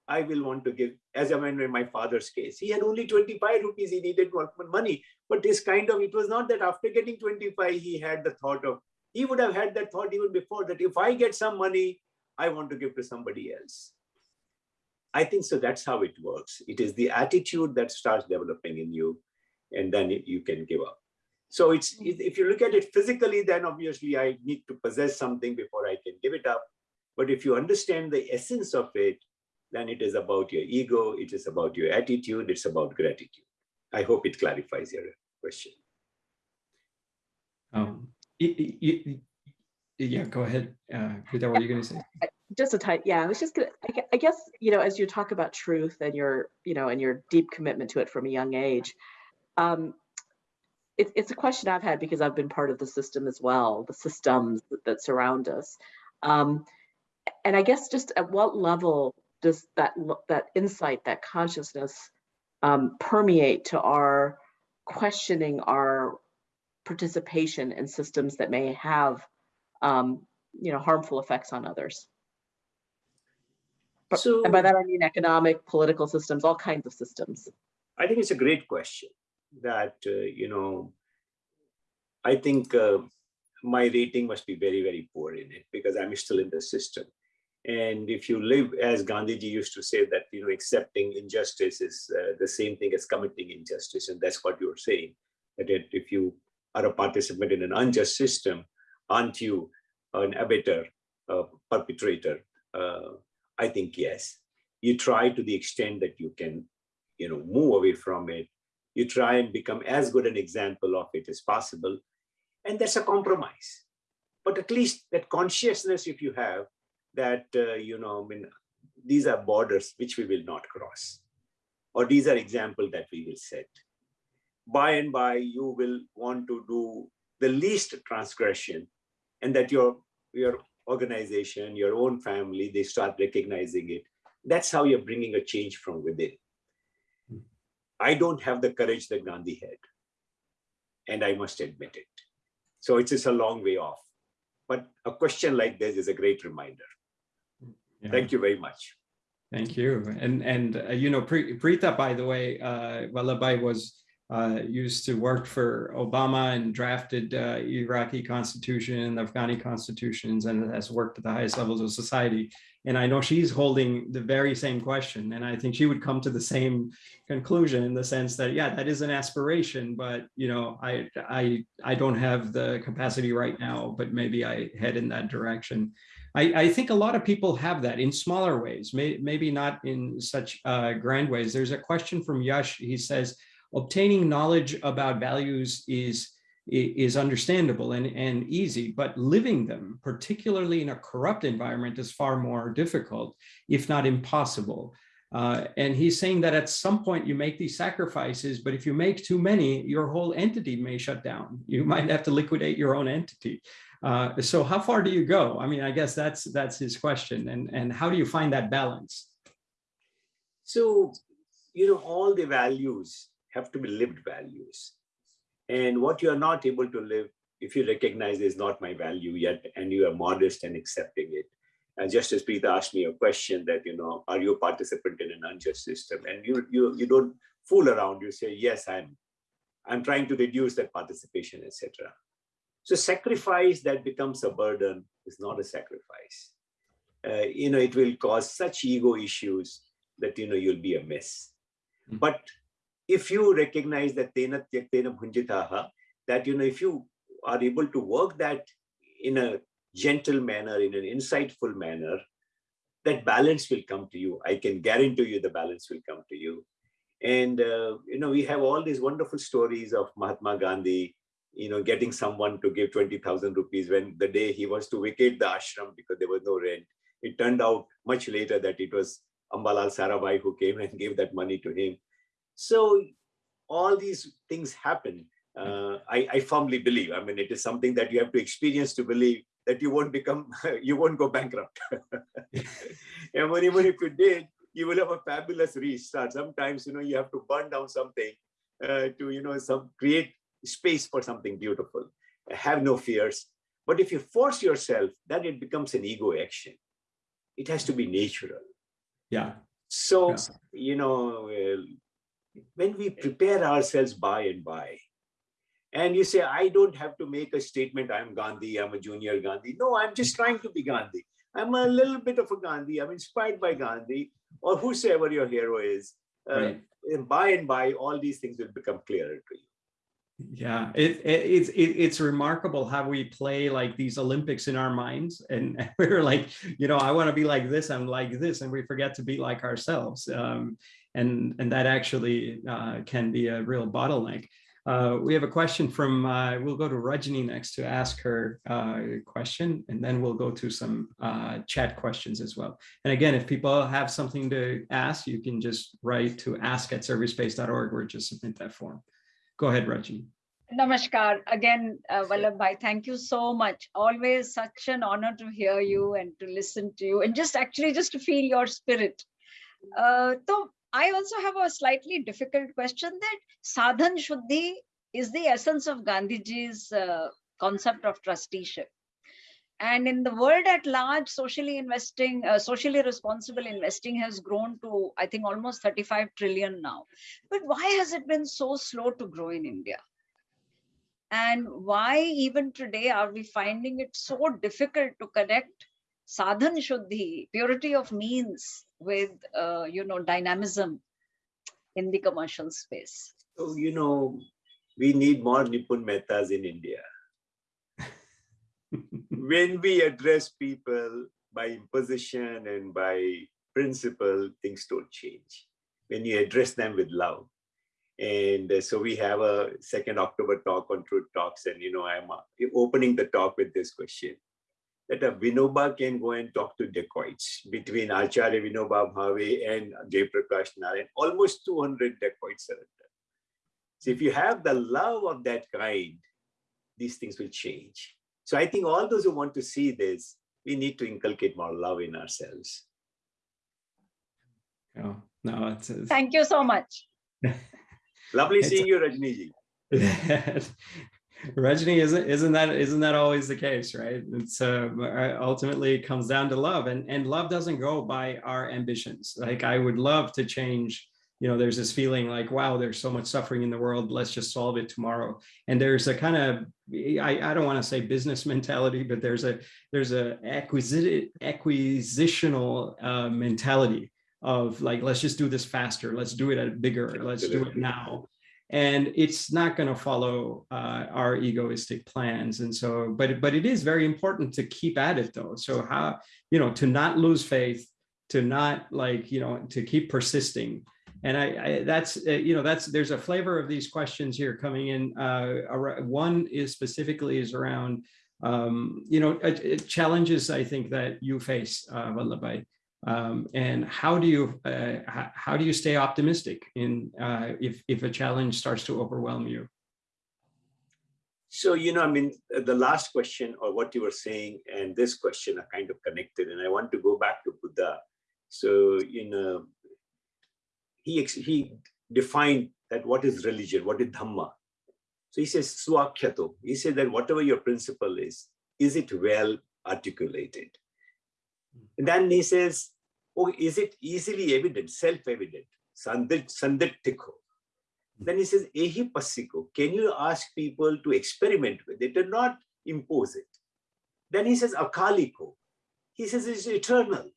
I will want to give, as I mean, in my father's case, he had only 25 rupees, he needed money. But this kind of, it was not that after getting 25, he had the thought of he would have had that thought even before that if I get some money, I want to give to somebody else. I think so. That's how it works. It is the attitude that starts developing in you, and then you can give up. So it's if you look at it physically, then obviously I need to possess something before I can give it up. But if you understand the essence of it, then it is about your ego, it is about your attitude, it's about gratitude. I hope it clarifies your question. Um, yeah, go ahead. Uh, that what were you going to say? Just a tight, yeah. I was just gonna. I guess you know, as you talk about truth and your, you know, and your deep commitment to it from a young age, um, it, it's a question I've had because I've been part of the system as well, the systems that, that surround us. Um, and I guess just at what level does that that insight, that consciousness, um, permeate to our questioning our participation in systems that may have, um, you know, harmful effects on others? So, and by that I mean economic, political systems, all kinds of systems. I think it's a great question that, uh, you know, I think uh, my rating must be very, very poor in it because I'm still in the system. And if you live, as Gandhiji used to say, that you know, accepting injustice is uh, the same thing as committing injustice, and that's what you're saying. That if you are a participant in an unjust system, aren't you an abettor, a perpetrator? Uh, I think yes. You try to the extent that you can, you know, move away from it. You try and become as good an example of it as possible, and that's a compromise. But at least that consciousness, if you have, that, uh, you know, I mean, these are borders which we will not cross, or these are examples that we will set. By and by, you will want to do the least transgression, and that your, your organization, your own family, they start recognizing it. That's how you're bringing a change from within. I don't have the courage that Gandhi had, and I must admit it. So it's just a long way off. But a question like this is a great reminder. Yeah. Thank you very much. Thank you. And, and uh, you know, Preeta, by the way, uh, Vallabhbhai was uh, used to work for Obama and drafted uh, Iraqi constitution, and Afghani constitutions, and has worked at the highest levels of society. And I know she's holding the very same question. And I think she would come to the same conclusion in the sense that, yeah, that is an aspiration, but you know, I, I, I don't have the capacity right now, but maybe I head in that direction. I, I think a lot of people have that in smaller ways, may, maybe not in such uh, grand ways. There's a question from Yash. He says, obtaining knowledge about values is is understandable and, and easy, but living them, particularly in a corrupt environment, is far more difficult, if not impossible. Uh, and he's saying that at some point you make these sacrifices, but if you make too many, your whole entity may shut down. You might have to liquidate your own entity. Uh, so how far do you go? I mean, I guess that's that's his question. And, and how do you find that balance? So, you know, all the values have to be lived values. And what you are not able to live, if you recognize is not my value yet, and you are modest and accepting it. And just as Preeta asked me a question that, you know, are you a participant in an unjust system? And you, you, you don't fool around, you say, yes, I'm, I'm trying to reduce that participation, etc. So sacrifice that becomes a burden is not a sacrifice. Uh, you know, it will cause such ego issues that, you know, you'll be a mess. Mm -hmm. But if you recognize that tena tyaktena bhunjitaha, that, you know, if you are able to work that in a gentle manner, in an insightful manner, that balance will come to you. I can guarantee you the balance will come to you. And, uh, you know, we have all these wonderful stories of Mahatma Gandhi, you know, getting someone to give 20,000 rupees when the day he was to vacate the ashram because there was no rent. It turned out much later that it was Ambalal Sarabhai who came and gave that money to him. So all these things happen. Uh, I, I firmly believe, I mean, it is something that you have to experience to believe that you won't become, you won't go bankrupt. and when, even if you did, you will have a fabulous restart. Sometimes, you know, you have to burn down something uh, to, you know, some create space for something beautiful. Have no fears. But if you force yourself, then it becomes an ego action. It has to be natural. Yeah. So, yeah. you know, when we prepare ourselves by and by, And you say, I don't have to make a statement, I'm Gandhi, I'm a junior Gandhi. No, I'm just trying to be Gandhi. I'm a little bit of a Gandhi. I'm inspired by Gandhi or whosoever your hero is. Uh, Right. and by and by, all these things will become clearer to you. Yeah, it, it it's it, it's remarkable how we play like these Olympics in our minds, and we're like, you know, I want to be like this, I'm like this, and we forget to be like ourselves, um, and and that actually uh, can be a real bottleneck. Uh, we have a question from, uh, we'll go to Rajni next to ask her uh, question, and then we'll go to some uh, chat questions as well. And again, if people have something to ask, you can just write to ask at servicespace.org or just submit that form. Go ahead, Rajni. Namaskar. Again, uh, Vallabhbhai, thank you so much. Always such an honor to hear you and to listen to you and just actually just to feel your spirit. Uh, so I also have a slightly difficult question that sadhan shuddhi is the essence of Gandhiji's uh, concept of trusteeship. And in the world at large, socially investing, uh, socially responsible investing has grown to, I think, almost 35 trillion now. But why has it been so slow to grow in India? And why even today are we finding it so difficult to connect sadhan shuddhi, purity of means with, uh, you know, dynamism in the commercial space? So, you know, we need more Nipun Mehtas in India. when we address people by imposition and by principle, things don't change. When you address them with love. And uh, so we have a second October talk on Truth Talks. And, you know, I'm uh, opening the talk with this question that a Vinoba can go and talk to dacoits between Acharya Vinoba Bhave and Jayaprakash Narayan. Almost 200 dacoits are there. So if you have the love of that kind, these things will change. So I think all those who want to see this, we need to inculcate more love in ourselves. Oh, no, it's, it's Thank you so much. Lovely seeing you, Rajni ji. Rajni isn't isn't that isn't that always the case, right? It's uh, ultimately it comes down to love, and and love doesn't go by our ambitions. Like I would love to change. You know, there's this feeling like, wow, there's so much suffering in the world. Let's just solve it tomorrow. And there's a kind of I, I don't want to say business mentality, but there's a there's a acquisitive acquisitional uh, mentality of like let's just do this faster let's do it at bigger let's do it now and it's not going to follow uh, our egoistic plans. And so but but it is very important to keep at it though. So how you know to not lose faith to not like you know to keep persisting. And i, I that's uh, you know that's there's a flavor of these questions here coming in uh one is specifically is around um you know uh, uh, challenges i think that you face uh Vallabhbhai. Um, and how do you uh, how, do you stay optimistic in uh, if if a challenge starts to overwhelm you? So, you know, I mean, uh, the last question or what you were saying and this question are kind of connected. And I want to go back to Buddha. So, you know, he, he defined that what is religion, what is Dhamma. So he says, Swakhyato. He said that whatever your principle is, is it well articulated? And then he says, oh, is it easily evident, self-evident? Sandit, sandittiko. Then he says, Ehi passiko. Can you ask people to experiment with it and not impose it? Then he says, Akaliko. He says it's eternal.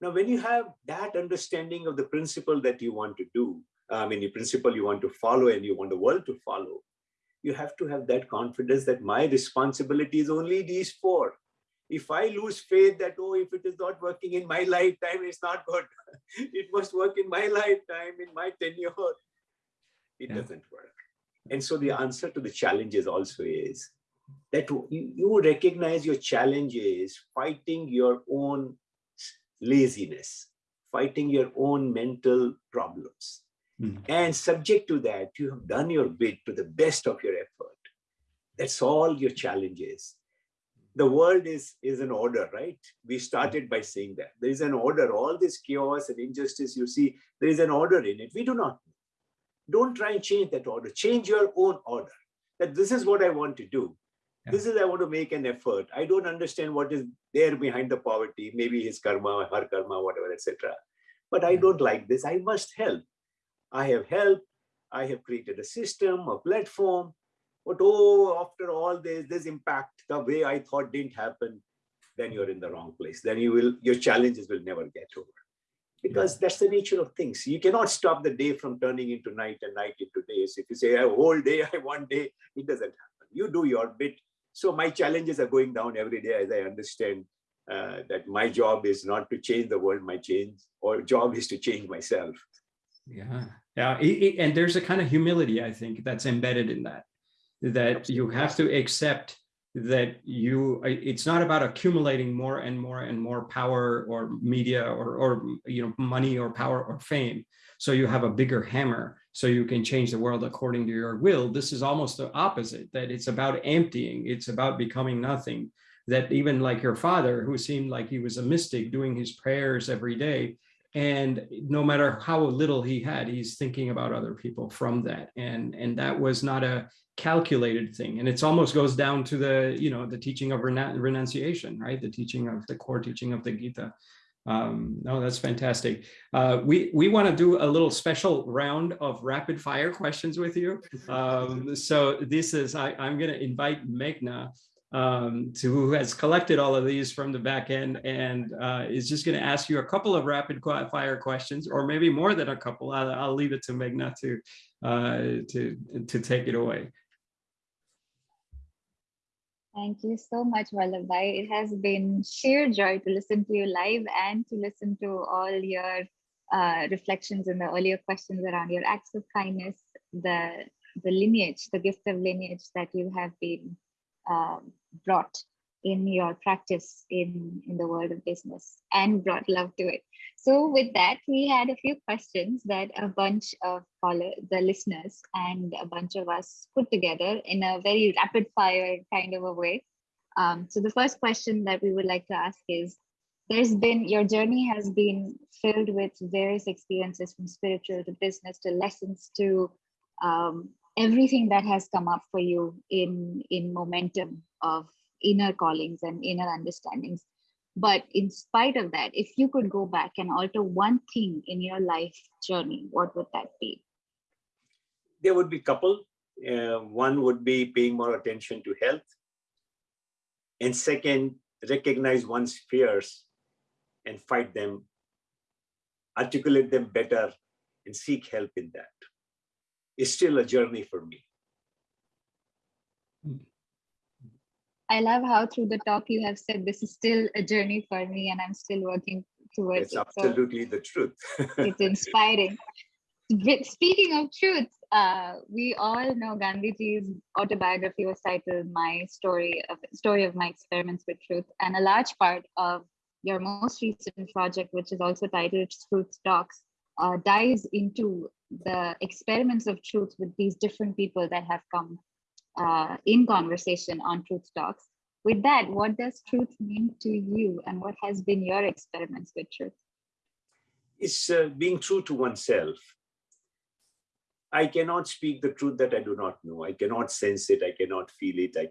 Now, when you have that understanding of the principle that you want to do, I mean, the principle you want to follow and you want the world to follow, you have to have that confidence that my responsibility is only these four. If I lose faith that, oh, if it is not working in my lifetime, it's not good. it must work in my lifetime, in my tenure. It Yeah. doesn't work. And so the answer to the challenges also is that you, you recognize your challenges fighting your own laziness, fighting your own mental problems. Mhm. And subject to that, you have done your bit to the best of your effort. That's all your challenge is. The world is, is an order, right? We started by saying that. There is an order. All this chaos and injustice you see, there is an order in it. We do not. Don't try and change that order. Change your own order. That this is what I want to do. Yeah. This is I want to make an effort. I don't understand what is there behind the poverty, maybe his karma, her karma, whatever, etc. But I don't like this. I must help. I have helped. I have created a system, a platform. But oh, after all this, this impact, the way I thought didn't happen, then you're in the wrong place. Then you will, your challenges will never get over. Because that's the nature of things. You cannot stop the day from turning into night and night into days. If you say a whole day, I one day, it doesn't happen. You do your bit. So my challenges are going down every day as I understand uh, that my job is not to change the world, my change or job is to change myself. Yeah, yeah, it, it, and there's a kind of humility I think that's embedded in that. That Absolutely. you have to accept that you it's not about accumulating more and more and more power or media or or you know money or power or fame. So you have a bigger hammer so you can change the world according to your will. This is almost the opposite that it's about emptying it's about becoming nothing. That even like your father, who seemed like he was a mystic doing his prayers every day, and no matter how little he had, he's thinking about other people from that. And, and that was not a calculated thing. And it almost goes down to the, you know, the teaching of renunciation, right? The teaching of the core teaching of the Gita. Um, no, that's fantastic. Uh, we we want to do a little special round of rapid fire questions with you. Um, so this is I, I'm going to invite Meghna um, to who has collected all of these from the back end and uh, is just going to ask you a couple of rapid fire questions, or maybe more than a couple. I'll, I'll leave it to Meghna to uh, to to take it away. Thank you so much, Vallabhbhai. It has been sheer joy to listen to you live and to listen to all your uh, reflections in the earlier questions around your acts of kindness, the the lineage, the gift of lineage that you have been um, brought in your practice in, in the world of business and brought love to it. So with that, we had a few questions that a bunch of follow, the listeners and a bunch of us put together in a very rapid fire kind of a way. Um, so the first question that we would like to ask is, there's been, your journey has been filled with various experiences from spiritual to business to lessons to um, everything that has come up for you in in momentum of inner callings and inner understandings. But in spite of that if you could go back and alter one thing in your life journey what would that be? There would be couple. Uh, one would be paying more attention to health. And second recognize one's fears and fight them articulate them better and seek help in that is still a journey for me. I love how through the talk you have said this is still a journey for me and I'm still working towards it's it. absolutely so the truth. it's inspiring. Speaking of truth, uh, we all know Gandhiji's autobiography was titled "My Story of Story of My Experiments with Truth," and a large part of your most recent project, which is also titled "Truth Talks," uh, dives into the experiments of truth with these different people that have come uh, in conversation on Truth Talks. With that, what does truth mean to you and what has been your experiments with truth? It's uh, being true to oneself. I cannot speak the truth that I do not know. I cannot sense it. I cannot feel it. I,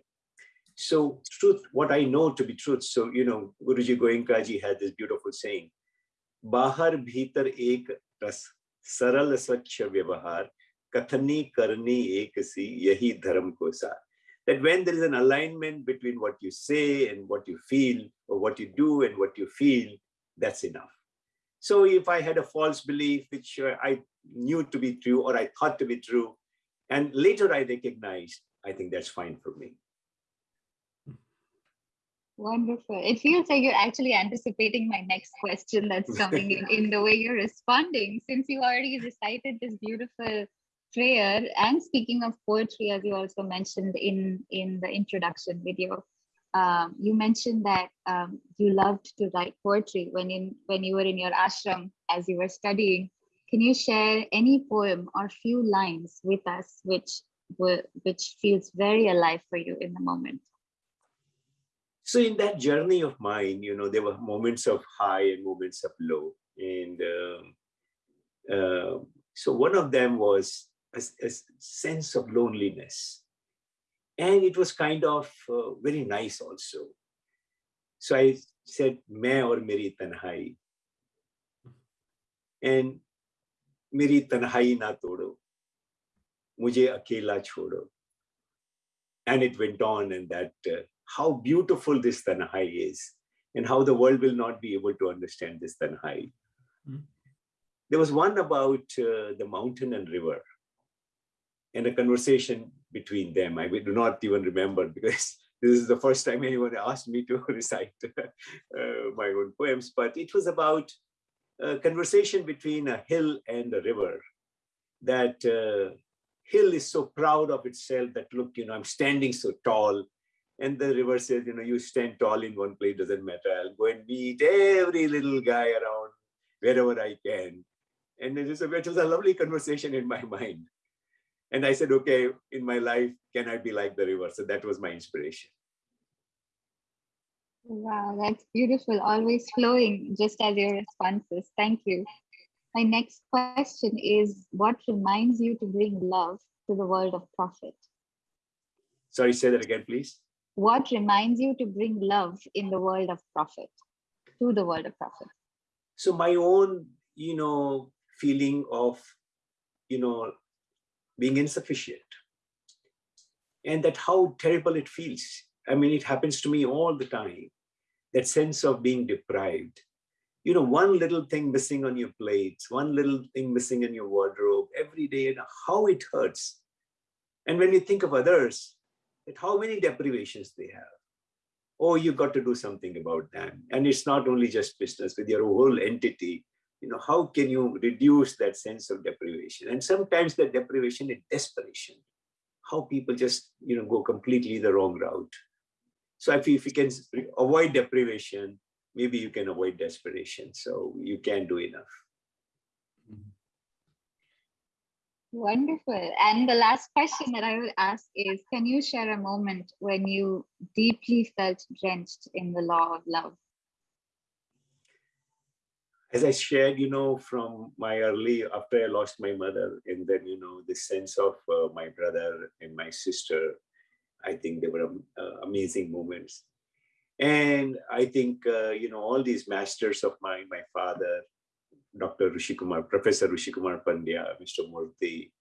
so truth, what I know to be truth. So, you know, Guruji Goenka had this beautiful saying, Bahar bhitar ek ras सरल स्वच्छ व्यवहार कथनी करनी एक सी यही धर्म को सार that when there is an alignment between what you say and what you feel or what you do and what you feel that's enough so if i had a false belief which i knew to be true or i thought to be true and later i recognized i think that's fine for me Wonderful. It feels like you're actually anticipating my next question that's coming in, in the way you're responding, since you already recited this beautiful prayer. And speaking of poetry, as you also mentioned in, in the introduction video, um, you mentioned that um, you loved to write poetry when in when you were in your ashram as you were studying. Can you share any poem or few lines with us which which feels very alive for you in the moment? So in that journey of mine, you know, there were moments of high and moments of low. And um, uh, so one of them was a, a, sense of loneliness. And it was kind of uh, very nice also. So I said, मैं और मेरी तन्हाई. And मेरी तन्हाई ना तोड़ो, मुझे अकेला छोड़ो. and it went on and that uh, how beautiful this Tanhai is and how the world will not be able to understand this Tanhai. Mm. There was one about uh, the mountain and river and a conversation between them. I do not even remember because this is the first time anyone asked me to recite uh, my own poems, but it was about a conversation between a hill and a river that uh, hill is so proud of itself that look, you know, I'm standing so tall. And the river says, you know, you stand tall in one place, doesn't matter. I'll go and meet every little guy around wherever I can. And it was, a, it was a lovely conversation in my mind. And I said, okay, in my life, can I be like the river? So that was my inspiration. Wow, that's beautiful. Always flowing, just as your responses. Thank you. My next question is what reminds you to bring love to the world of profit? Sorry, say that again, please. What reminds you to bring love in the world of profit, to the world of profit? So my own, you know, feeling of, you know, being insufficient and that how terrible it feels. I mean, it happens to me all the time, that sense of being deprived you know, one little thing missing on your plates, one little thing missing in your wardrobe every day, and how it hurts. And when you think of others, that how many deprivations they have. Oh, you've got to do something about them. And it's not only just business with your whole entity. You know, how can you reduce that sense of deprivation? And sometimes that deprivation is desperation. How people just, you know, go completely the wrong route. So if you, if you can avoid deprivation, maybe you can avoid desperation. So you can do enough. Wonderful. And the last question that I will ask is, can you share a moment when you deeply felt drenched in the law of love? As I shared, you know, from my early, after I lost my mother, and then, you know, the sense of uh, my brother and my sister, I think they were uh, amazing moments. And I think, uh, you know, all these masters of mine, my father, Dr. Rishikumar, Professor Rishikumar Pandya, Mr. Murthy,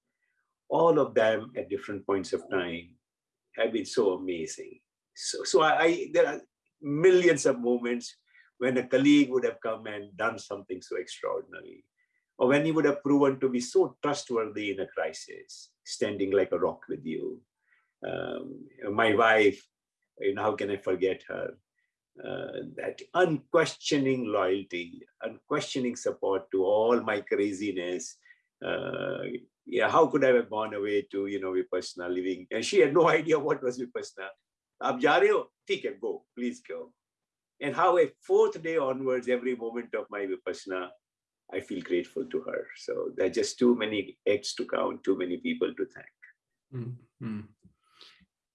all of them at different points of time have been so amazing. So, so I, I there are millions of moments when a colleague would have come and done something so extraordinary, or when he would have proven to be so trustworthy in a crisis, standing like a rock with you. Um, my wife, you know, how can I forget her? Uh, that unquestioning loyalty, unquestioning support to all my craziness. Uh, yeah, how could I have gone away to, you know, Vipassana living? And she had no idea what was Vipassana. Ab ja rahe ho? go, please go. And how a fourth day onwards, every moment of my Vipassana, I feel grateful to her. So there are just too many eggs to count, too many people to thank. Mm -hmm.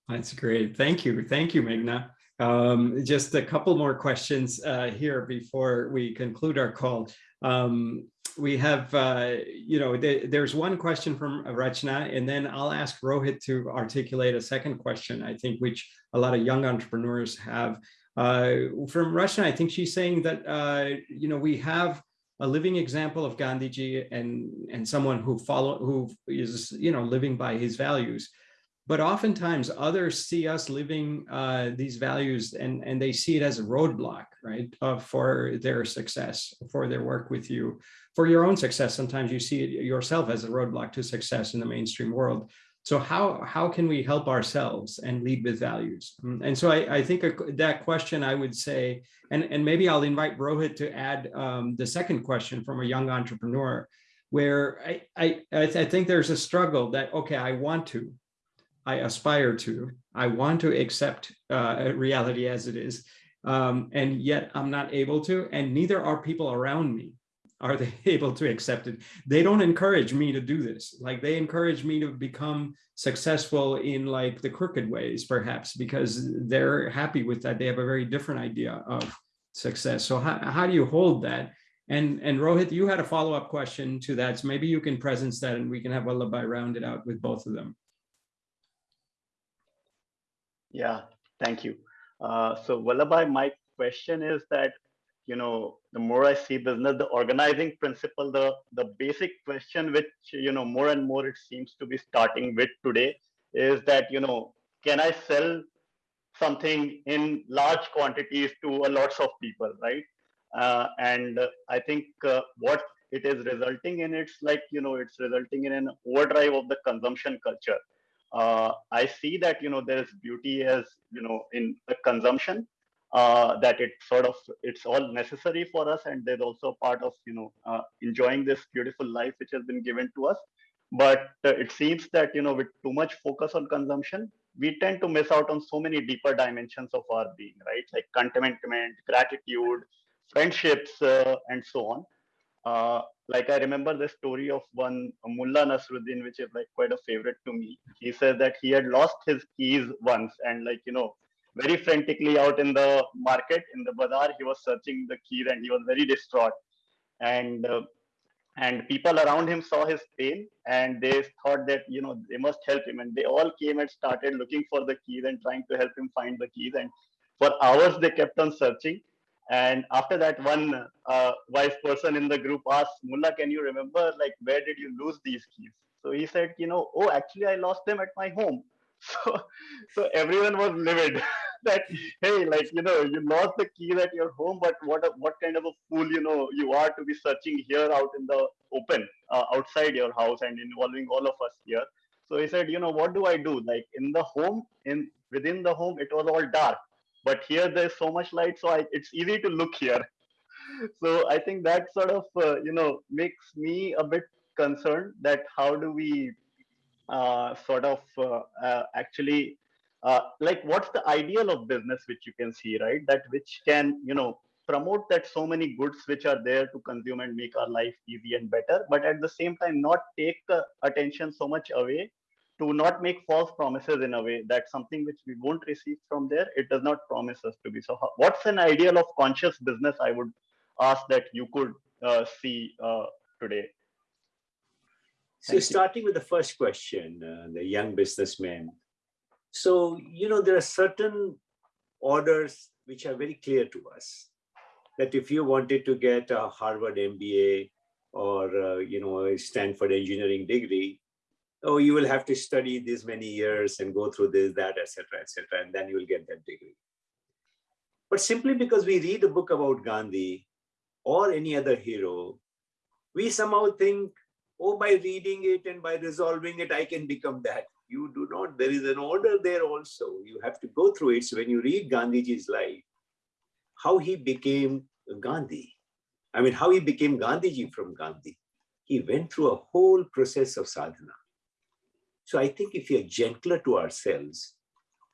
That's great. Thank you. Thank you, Meghna. Um, just a couple more questions uh, here before we conclude our call. Um, we have, uh, you know, th there's one question from Rachna, and then I'll ask Rohit to articulate a second question, I think, which a lot of young entrepreneurs have. Uh, from Rachna, I think she's saying that, uh, you know, we have a living example of Gandhiji and, and someone who follow, who is, you know, living by his values but oftentimes others see us living uh, these values and, and they see it as a roadblock, right, uh, for their success, for their work with you, for your own success. Sometimes you see it yourself as a roadblock to success in the mainstream world. So how, how can we help ourselves and lead with values? Mm, and so I, I think that question I would say, and, and maybe I'll invite Rohit to add um, the second question from a young entrepreneur, where I, I, I, th I think there's a struggle that, okay, I want to, I aspire to. I want to accept uh, reality as it is, um, and yet I'm not able to, and neither are people around me. Are they able to accept it? They don't encourage me to do this. Like they encourage me to become successful in like the crooked ways, perhaps, because they're happy with that. They have a very different idea of success. So how, how do you hold that? And, and Rohit, you had a follow-up question to that. So maybe you can presence that and we can have Vallabhbhai round it out with both of them. Yeah, thank you. Uh, so Vallabhbhai, my question is that, you know, the more I see business, the organizing principle, the, the basic question which, you know, more and more it seems to be starting with today is that, you know, can I sell something in large quantities to a lots of people, right? Uh, and I think uh, what it is resulting in, it's like, you know, it's resulting in an overdrive of the consumption culture. Uh, I see that, you know, there is beauty as, you know, in the consumption, uh, that it sort of it's all necessary for us and there's also a part of you know uh, enjoying this beautiful life which has been given to us. But uh, it seems that you know with too much focus on consumption we tend to miss out on so many deeper dimensions of our being right? Like contentment gratitude friendships uh, and so on. Uh, like I remember the story of one Mullah Nasruddin, which is like quite a favorite to me. He said that he had lost his keys once, and like you know, very frantically out in the market in the bazaar he was searching the keys and he was very distraught. And uh, and people around him saw his pain and they thought that you know they must help him. And they all came and started looking for the keys and trying to help him find the keys. And for hours they kept on searching and after that one uh, wise person in the group asked mullah can you remember like where did you lose these keys? So he said you know oh actually i lost them at my home. So so everyone was livid that hey like you know you lost the keys at your home but what a, what kind of a fool you know you are to be searching here out in the open uh, outside your house and involving all of us here. So he said you know what do i do? Like in the home in within the home it was all dark but here there's so much light so I, it's easy to look here. So i think that sort of uh, you know makes me a bit concerned that how do we uh, sort of uh, uh, actually uh, like what's the ideal of business which you can see right? That which can you know promote that so many goods which are there to consume and make our life easy and better but at the same time not take uh, attention so much away to not make false promises in a way that something which we won't receive from there it does not promise us to be. So how, what's an ideal of conscious business i would ask that you could uh, see uh, today? So starting with the first question uh, the young businessman. So, you know, there are certain orders which are very clear to us that if you wanted to get a Harvard MBA or, uh, you know, a Stanford engineering degree, oh, you will have to study this many years and go through this, that, etc., etc., and then you will get that degree. But simply because we read a book about Gandhi or any other hero, we somehow think, oh, by reading it and by resolving it, I can become that you do not, there is an order there also. You have to go through it. So when you read Gandhiji's life, how he became Gandhi, I mean, how he became Gandhiji from Gandhi, he went through a whole process of sadhana. So I think if we are gentler to ourselves,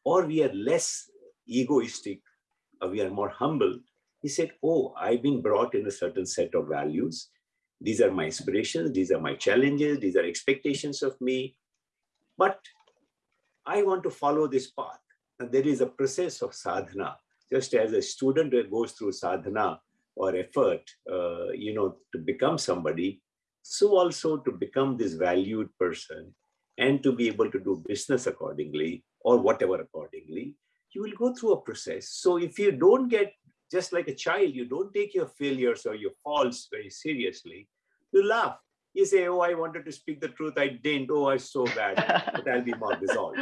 or we are less egoistic, or we are more humble, he said, oh, I've been brought in a certain set of values. These are my aspirations, these are my challenges, these are expectations of me. But I want to follow this path. And there is a process of sadhana. Just as a student goes through sadhana or effort, uh, you know, to become somebody, so also to become this valued person and to be able to do business accordingly or whatever accordingly, you will go through a process. So if you don't get, just like a child, you don't take your failures or your faults very seriously, you laugh you say, oh, I wanted to speak the truth. I didn't. Oh, I'm so bad. but I'll be more resolved.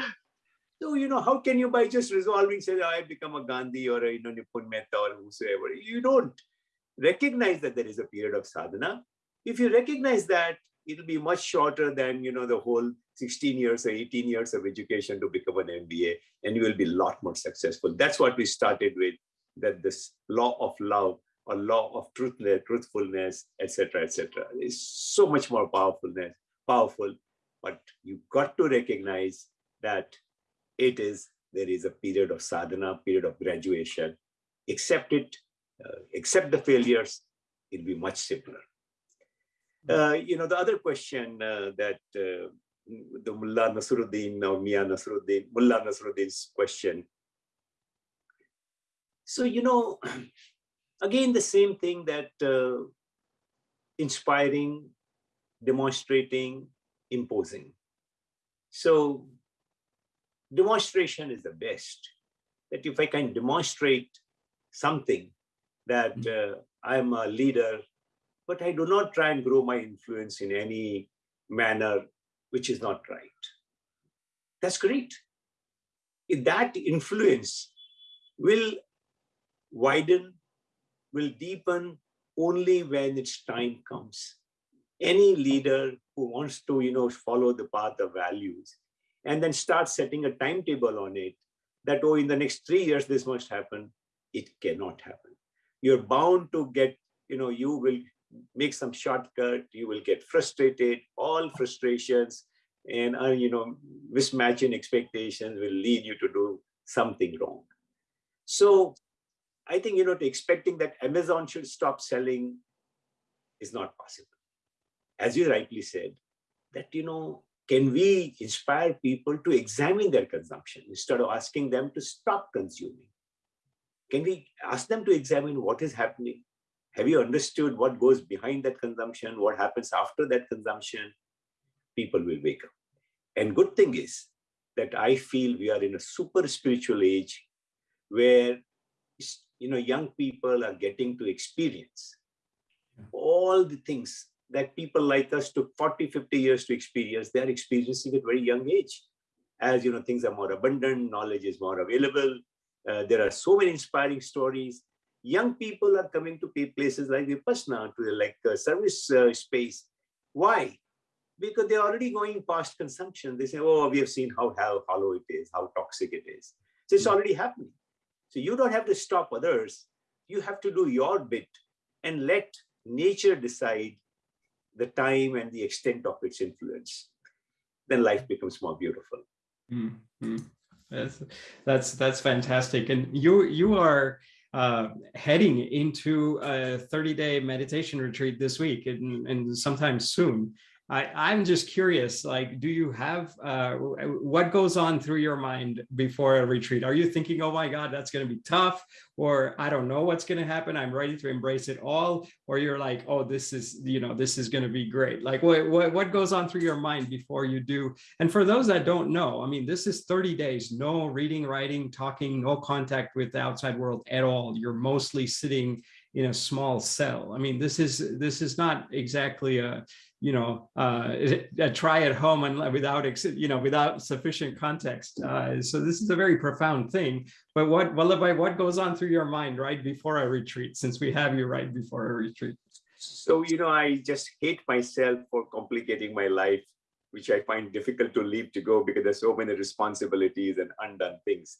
So, you know, how can you by just resolving say, oh, I become a Gandhi or a, you know, Nipun Mehta or whosoever? You don't recognize that there is a period of sadhana. If you recognize that, it'll be much shorter than, you know, the whole 16 years or 18 years of education to become an MBA, and you will be a lot more successful. That's what we started with, that this law of love or law of truthness, truthfulness, etc., etc. is so much more powerfulness, powerful. But you've got to recognize that it is there is a period of sadhana, period of graduation. Accept it, uh, accept the failures. It'll be much simpler. Uh, you know, the other question uh, that uh, the Mullah Nasruddin, now Mia Nasruddin, Mullah Nasruddin's question. So, you know, Again, the same thing that uh, inspiring, demonstrating, imposing. So demonstration is the best. That if I can demonstrate something that mm-hmm. uh, I'm a leader, but I do not try and grow my influence in any manner which is not right. That's great. If that influence will widen, will deepen only when its time comes. Any leader who wants to, you know, follow the path of values and then start setting a timetable on it that, oh, in the next three years, this must happen, it cannot happen. You're bound to get, you know, you will make some shortcut, you will get frustrated, all frustrations and, uh, you know, mismatching expectations will lead you to do something wrong. So I think, you know, to expecting that Amazon should stop selling is not possible. As you rightly said, that, you know, can we inspire people to examine their consumption instead of asking them to stop consuming? Can we ask them to examine what is happening? Have you understood what goes behind that consumption? What happens after that consumption? People will wake up. And good thing is that I feel we are in a super spiritual age where you know young people are getting to experience all the things that people like us took 40 50 years to experience they're experiencing at very young age as you know things are more abundant knowledge is more available uh, there are so many inspiring stories young people are coming to places like vipassana to the like uh, service uh, space why because they're already going past consumption they say oh we have seen how, how hollow it is how toxic it is so it's hmm. already happening so you don't have to stop others. You have to do your bit and let nature decide the time and the extent of its influence. Then life becomes more beautiful. Mm -hmm. That's that's that's fantastic. And you you are uh, heading into a 30 day meditation retreat this week and, and sometime soon. I, I'm just curious, like, do you have, uh, what goes on through your mind before a retreat? Are you thinking, oh my God, that's going to be tough, or I don't know what's going to happen. I'm ready to embrace it all. Or you're like, oh, this is, you know, this is going to be great. Like what, what, what goes on through your mind before you do? And for those that don't know, I mean, this is 30 days, no reading, writing, talking, no contact with the outside world at all. You're mostly sitting in a small cell. I mean, this is this is not exactly a you know uh, a try at home and without you know without sufficient context. Uh, so this is a very profound thing. But what Vallabhbhai, what goes on through your mind right before a retreat? Since we have you right before a retreat. So you know, I just hate myself for complicating my life, which I find difficult to leave to go because there's so many responsibilities and undone things.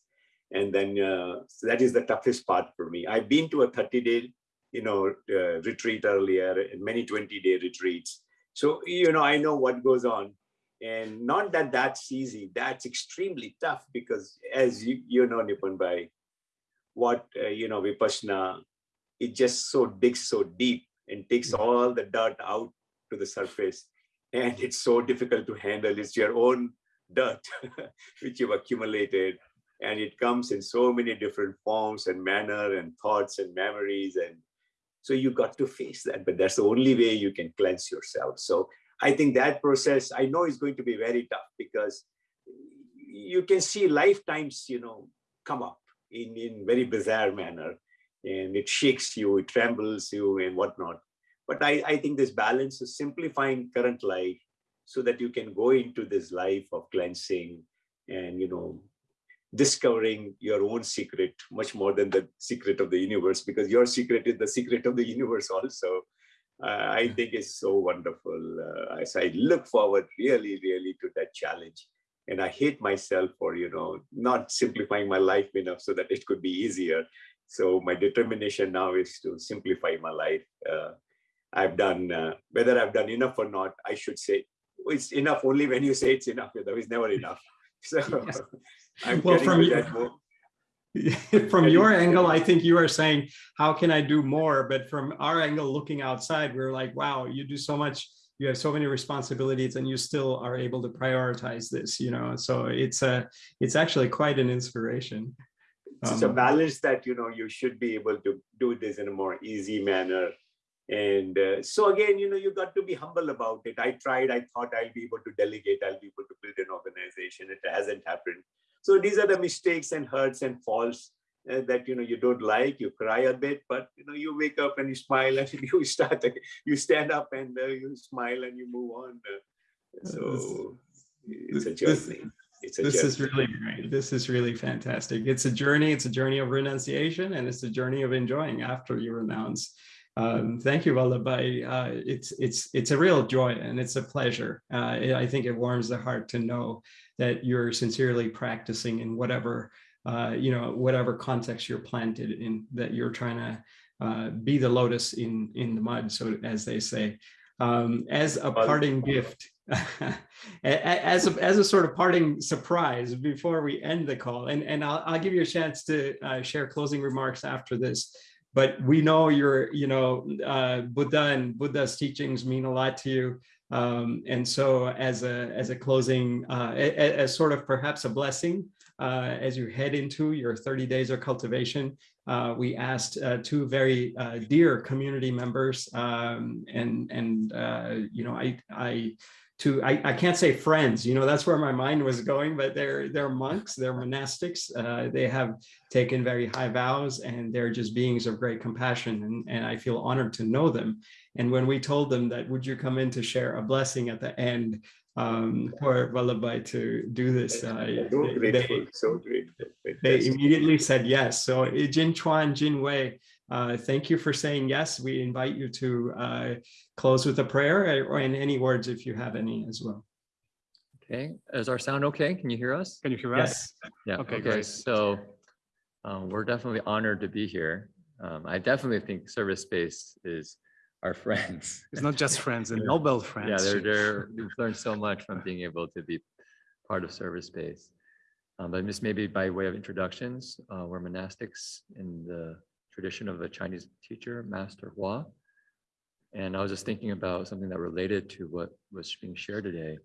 And then uh, so that is the toughest part for me. I've been to a 30 day you know, uh, retreat earlier and many 20 day retreats. So, you know, I know what goes on and not that that's easy. That's extremely tough because as you, you know, Nipun Bhai what, uh, you know, Vipassana, it just so digs so deep and takes mm. all the dirt out to the surface. And it's so difficult to handle. It's your own dirt, which you've accumulated. And it comes in so many different forms and manner and thoughts and memories and so you've got to face that, but that's the only way you can cleanse yourself. So I think that process, I know is going to be very tough because you can see lifetimes, you know, come up in, in very bizarre manner and it shakes you, it trembles you and whatnot. But I, I think this balance is simplifying current life so that you can go into this life of cleansing and, you know, discovering your own secret much more than the secret of the universe because your secret is the secret of the universe also. Uh, i think it's so wonderful uh, as i look forward really really to that challenge. And i hate myself for you know not simplifying my life enough so that it could be easier. So my determination now is to simplify my life. Uh, i've done uh, whether i've done enough or not i should say it's enough only when you say it's enough there is never enough. So yes. I'm well, from your, from your angle, I think you are saying, how can I do more? But from our angle, looking outside, we're like, wow, you do so much. You have so many responsibilities, and you still are able to prioritize this. You know, so it's a, it's actually quite an inspiration. It's um, a balance that you know you should be able to do this in a more easy manner and uh, so again you know you got to be humble about it i tried i thought i'll be able to delegate i'll be able to build an organization it hasn't happened so these are the mistakes and hurts and falls uh, that you know you don't like. You cry a bit, but you know you wake up and you smile and you start. You stand up and uh, you smile and you move on. Uh, so it's a journey. it's a This is really great. This is really fantastic. It's a journey. It's a journey of renunciation and it's a journey of enjoying after you renounce. Um, thank you, Vallabhbhai. Uh, it's it's it's a real joy and it's a pleasure. Uh, I think it warms the heart to know that you're sincerely practicing in whatever uh, you know whatever context you're planted in. That you're trying to uh, be the lotus in in the mud, so as they say. Um, as a parting gift, as a, as a sort of parting surprise before we end the call, and and I'll I'll give you a chance to uh, share closing remarks after this. But we know you're, you know, uh, Buddha and Buddha's teachings mean a lot to you. Um, and so as a as a closing, uh, as sort of perhaps a blessing, uh, as you head into your 30 days of cultivation, uh, we asked uh, two very uh, dear community members, um, and and uh, you know, I I to I, I can't say friends, you know, that's where my mind was going, but they're they're monks, they're monastics, uh, they have taken very high vows, and they're just beings of great compassion, and and I feel honored to know them. And when we told them that, would you come in to share a blessing at the end um, for Vallabhbhai to do this? Uh, So they- they- so they immediately said yes. So Jin Chuan, Jin Wei, uh, thank you for saying yes. We invite you to uh, close with a prayer uh, or in any words if you have any as well. Okay, is our sound okay? Can you hear us? Can you hear us? Yes. Yeah, Okay, okay, great. so um, we're definitely honored to be here. Um, I definitely think Service Space is our friends. It's not just friends, and Yeah. Nobel Yeah, friends. they're, they're, we've learned so much from being able to be part of Service Space. Um, But just maybe by way of introductions, uh, we're monastics in the tradition of a Chinese teacher, Master Hua. And I was just thinking about something that related to what was being shared today.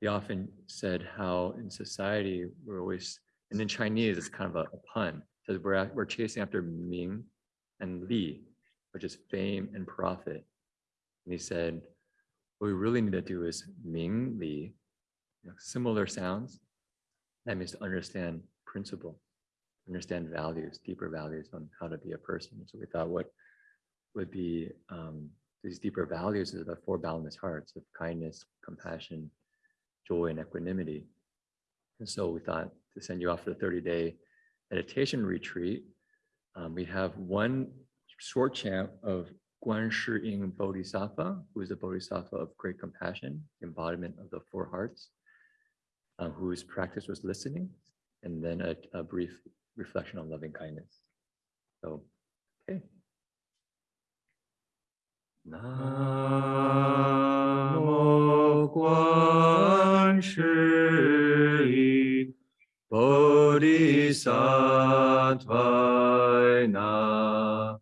He often said how in society, we're always, and in Chinese, it's kind of a a pun. So we're, at- we're chasing after Ming and Li, which is fame and profit. And he said, what we really need to do is Ming Li, you know, similar sounds. That means to understand principle, understand values, deeper values on how to be a person. So we thought what would be um, these deeper values is the four boundless hearts of kindness, compassion, joy, and equanimity. And so we thought to send you off for the 30 day meditation retreat. Um, we have one short chant of Guan Shi Ying Bodhisattva, who is a Bodhisattva of great compassion, embodiment of the four hearts, uh, whose practice was listening, and then a, a brief reflection on loving kindness. So, okay. Namo Guan Shi Bodhisattva Na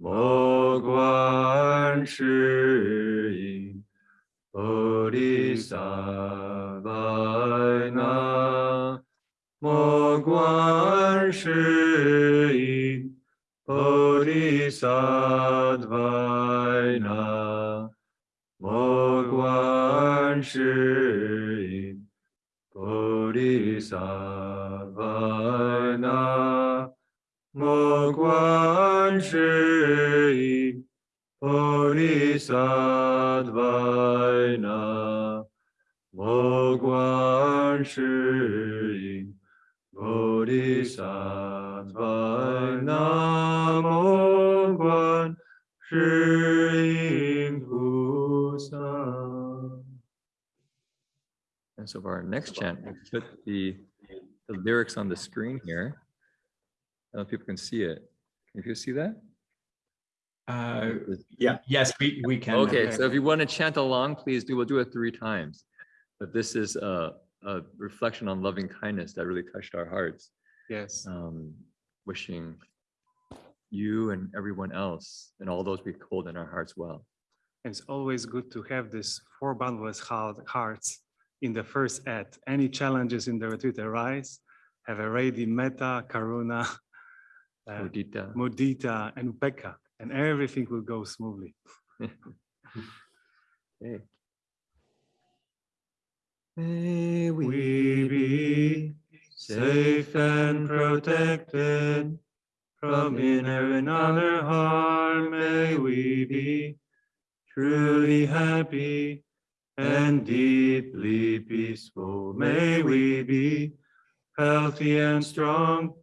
Guan Shi Bodhisattva Na Guan Shi Ying Bodhisattva Na Mo Guan Shi Ying Bodhisattva Na Mo Guan Shi Ying Bodhisattva Na Mo Guan Shi Ying And so for our next chant, we put the, the lyrics on the screen here. I don't know if people can see it. Can you see that? Uh, Yeah. Yes, we, we can. Okay, so if you want to chant along, please do, we'll do it three times. But this is a, a reflection on loving kindness that really touched our hearts. Yes. Um, wishing you and everyone else and all those we hold in our hearts well. And It's always good to have this four boundless heart- hearts in the first act. Any challenges in the retreat arise, have a ready metta, karuna, uh, Mudita. mudita, and upekkha, and everything will go smoothly. Okay. May we be safe and protected from inner and outer harm. May we be truly happy and deeply peaceful. May we be healthy and strong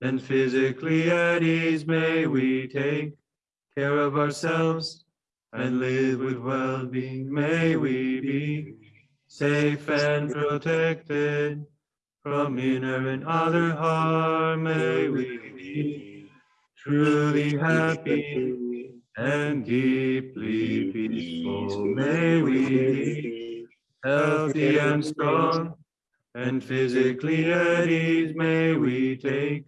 and physically at ease. May we take care of ourselves and live with well-being. May we be safe and protected from inner and other harm. May we be truly happy and deeply peaceful. May we be healthy and strong and physically at ease. May we take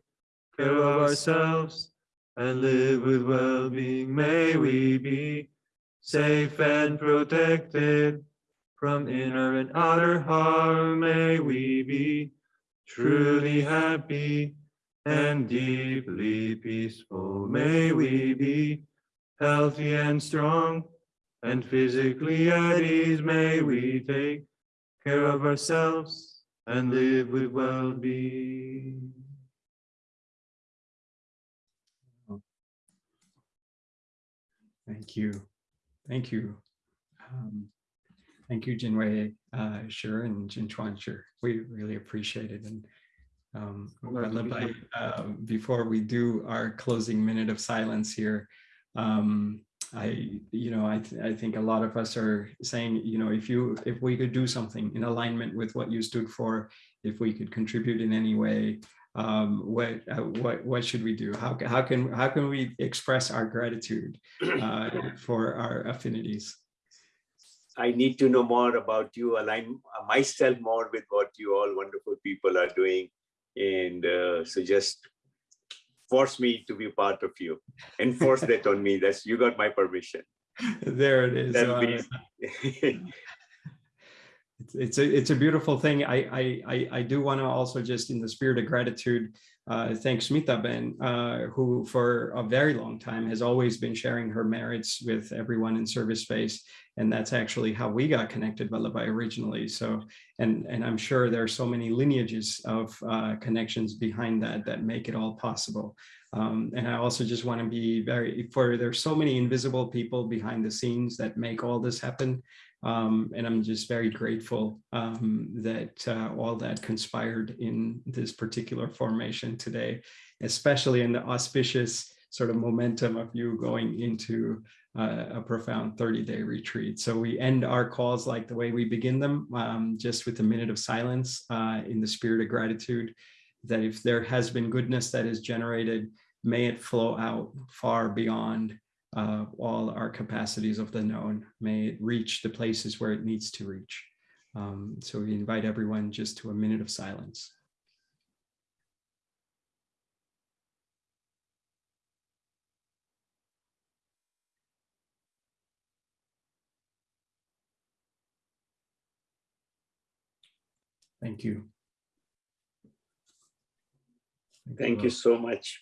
care of ourselves and live with well-being. May we be safe and protected from inner and outer harm. May we be truly happy and deeply peaceful. May we be healthy and strong and physically at ease. May we take care of ourselves and live with well-being. Thank you. Thank you. Um, Thank you, Jinwei uh, Sure and Jin Chuan Sure. We really appreciate it. And um, Vallabhbhai, uh, before we do our closing minute of silence here, um, I, you know, I, th I think a lot of us are saying, you know, if you, if we could do something in alignment with what you stood for, if we could contribute in any way, um, what, uh, what, what should we do? How, how can, how can we express our gratitude uh, for our affinities? I need to know more about you, align myself more with what you all wonderful people are doing. And uh, so just force me to be part of you. Enforce that on me. That's you got my permission. There it is. That'll be- it's it's a it's a beautiful thing. I I I, I do want to also just in the spirit of gratitude, uh, thank Smita Ben, uh, who for a very long time has always been sharing her merits with everyone in service space, and that's actually how we got connected, Vallabhbhai originally. So, and and I'm sure there are so many lineages of uh, connections behind that that make it all possible. Um, and I also just want to be very for there's so many invisible people behind the scenes that make all this happen. Um, and I'm just very grateful um, that uh, all that conspired in this particular formation today, especially in the auspicious sort of momentum of you going into uh, a profound 30-day retreat. So we end our calls like the way we begin them, um, just with a minute of silence uh, in the spirit of gratitude, that if there has been goodness that is generated, may it flow out far beyond uh, all our capacities of the known. May it reach the places where it needs to reach. Um, so we invite everyone just to a minute of silence. Thank you. Thank you so much.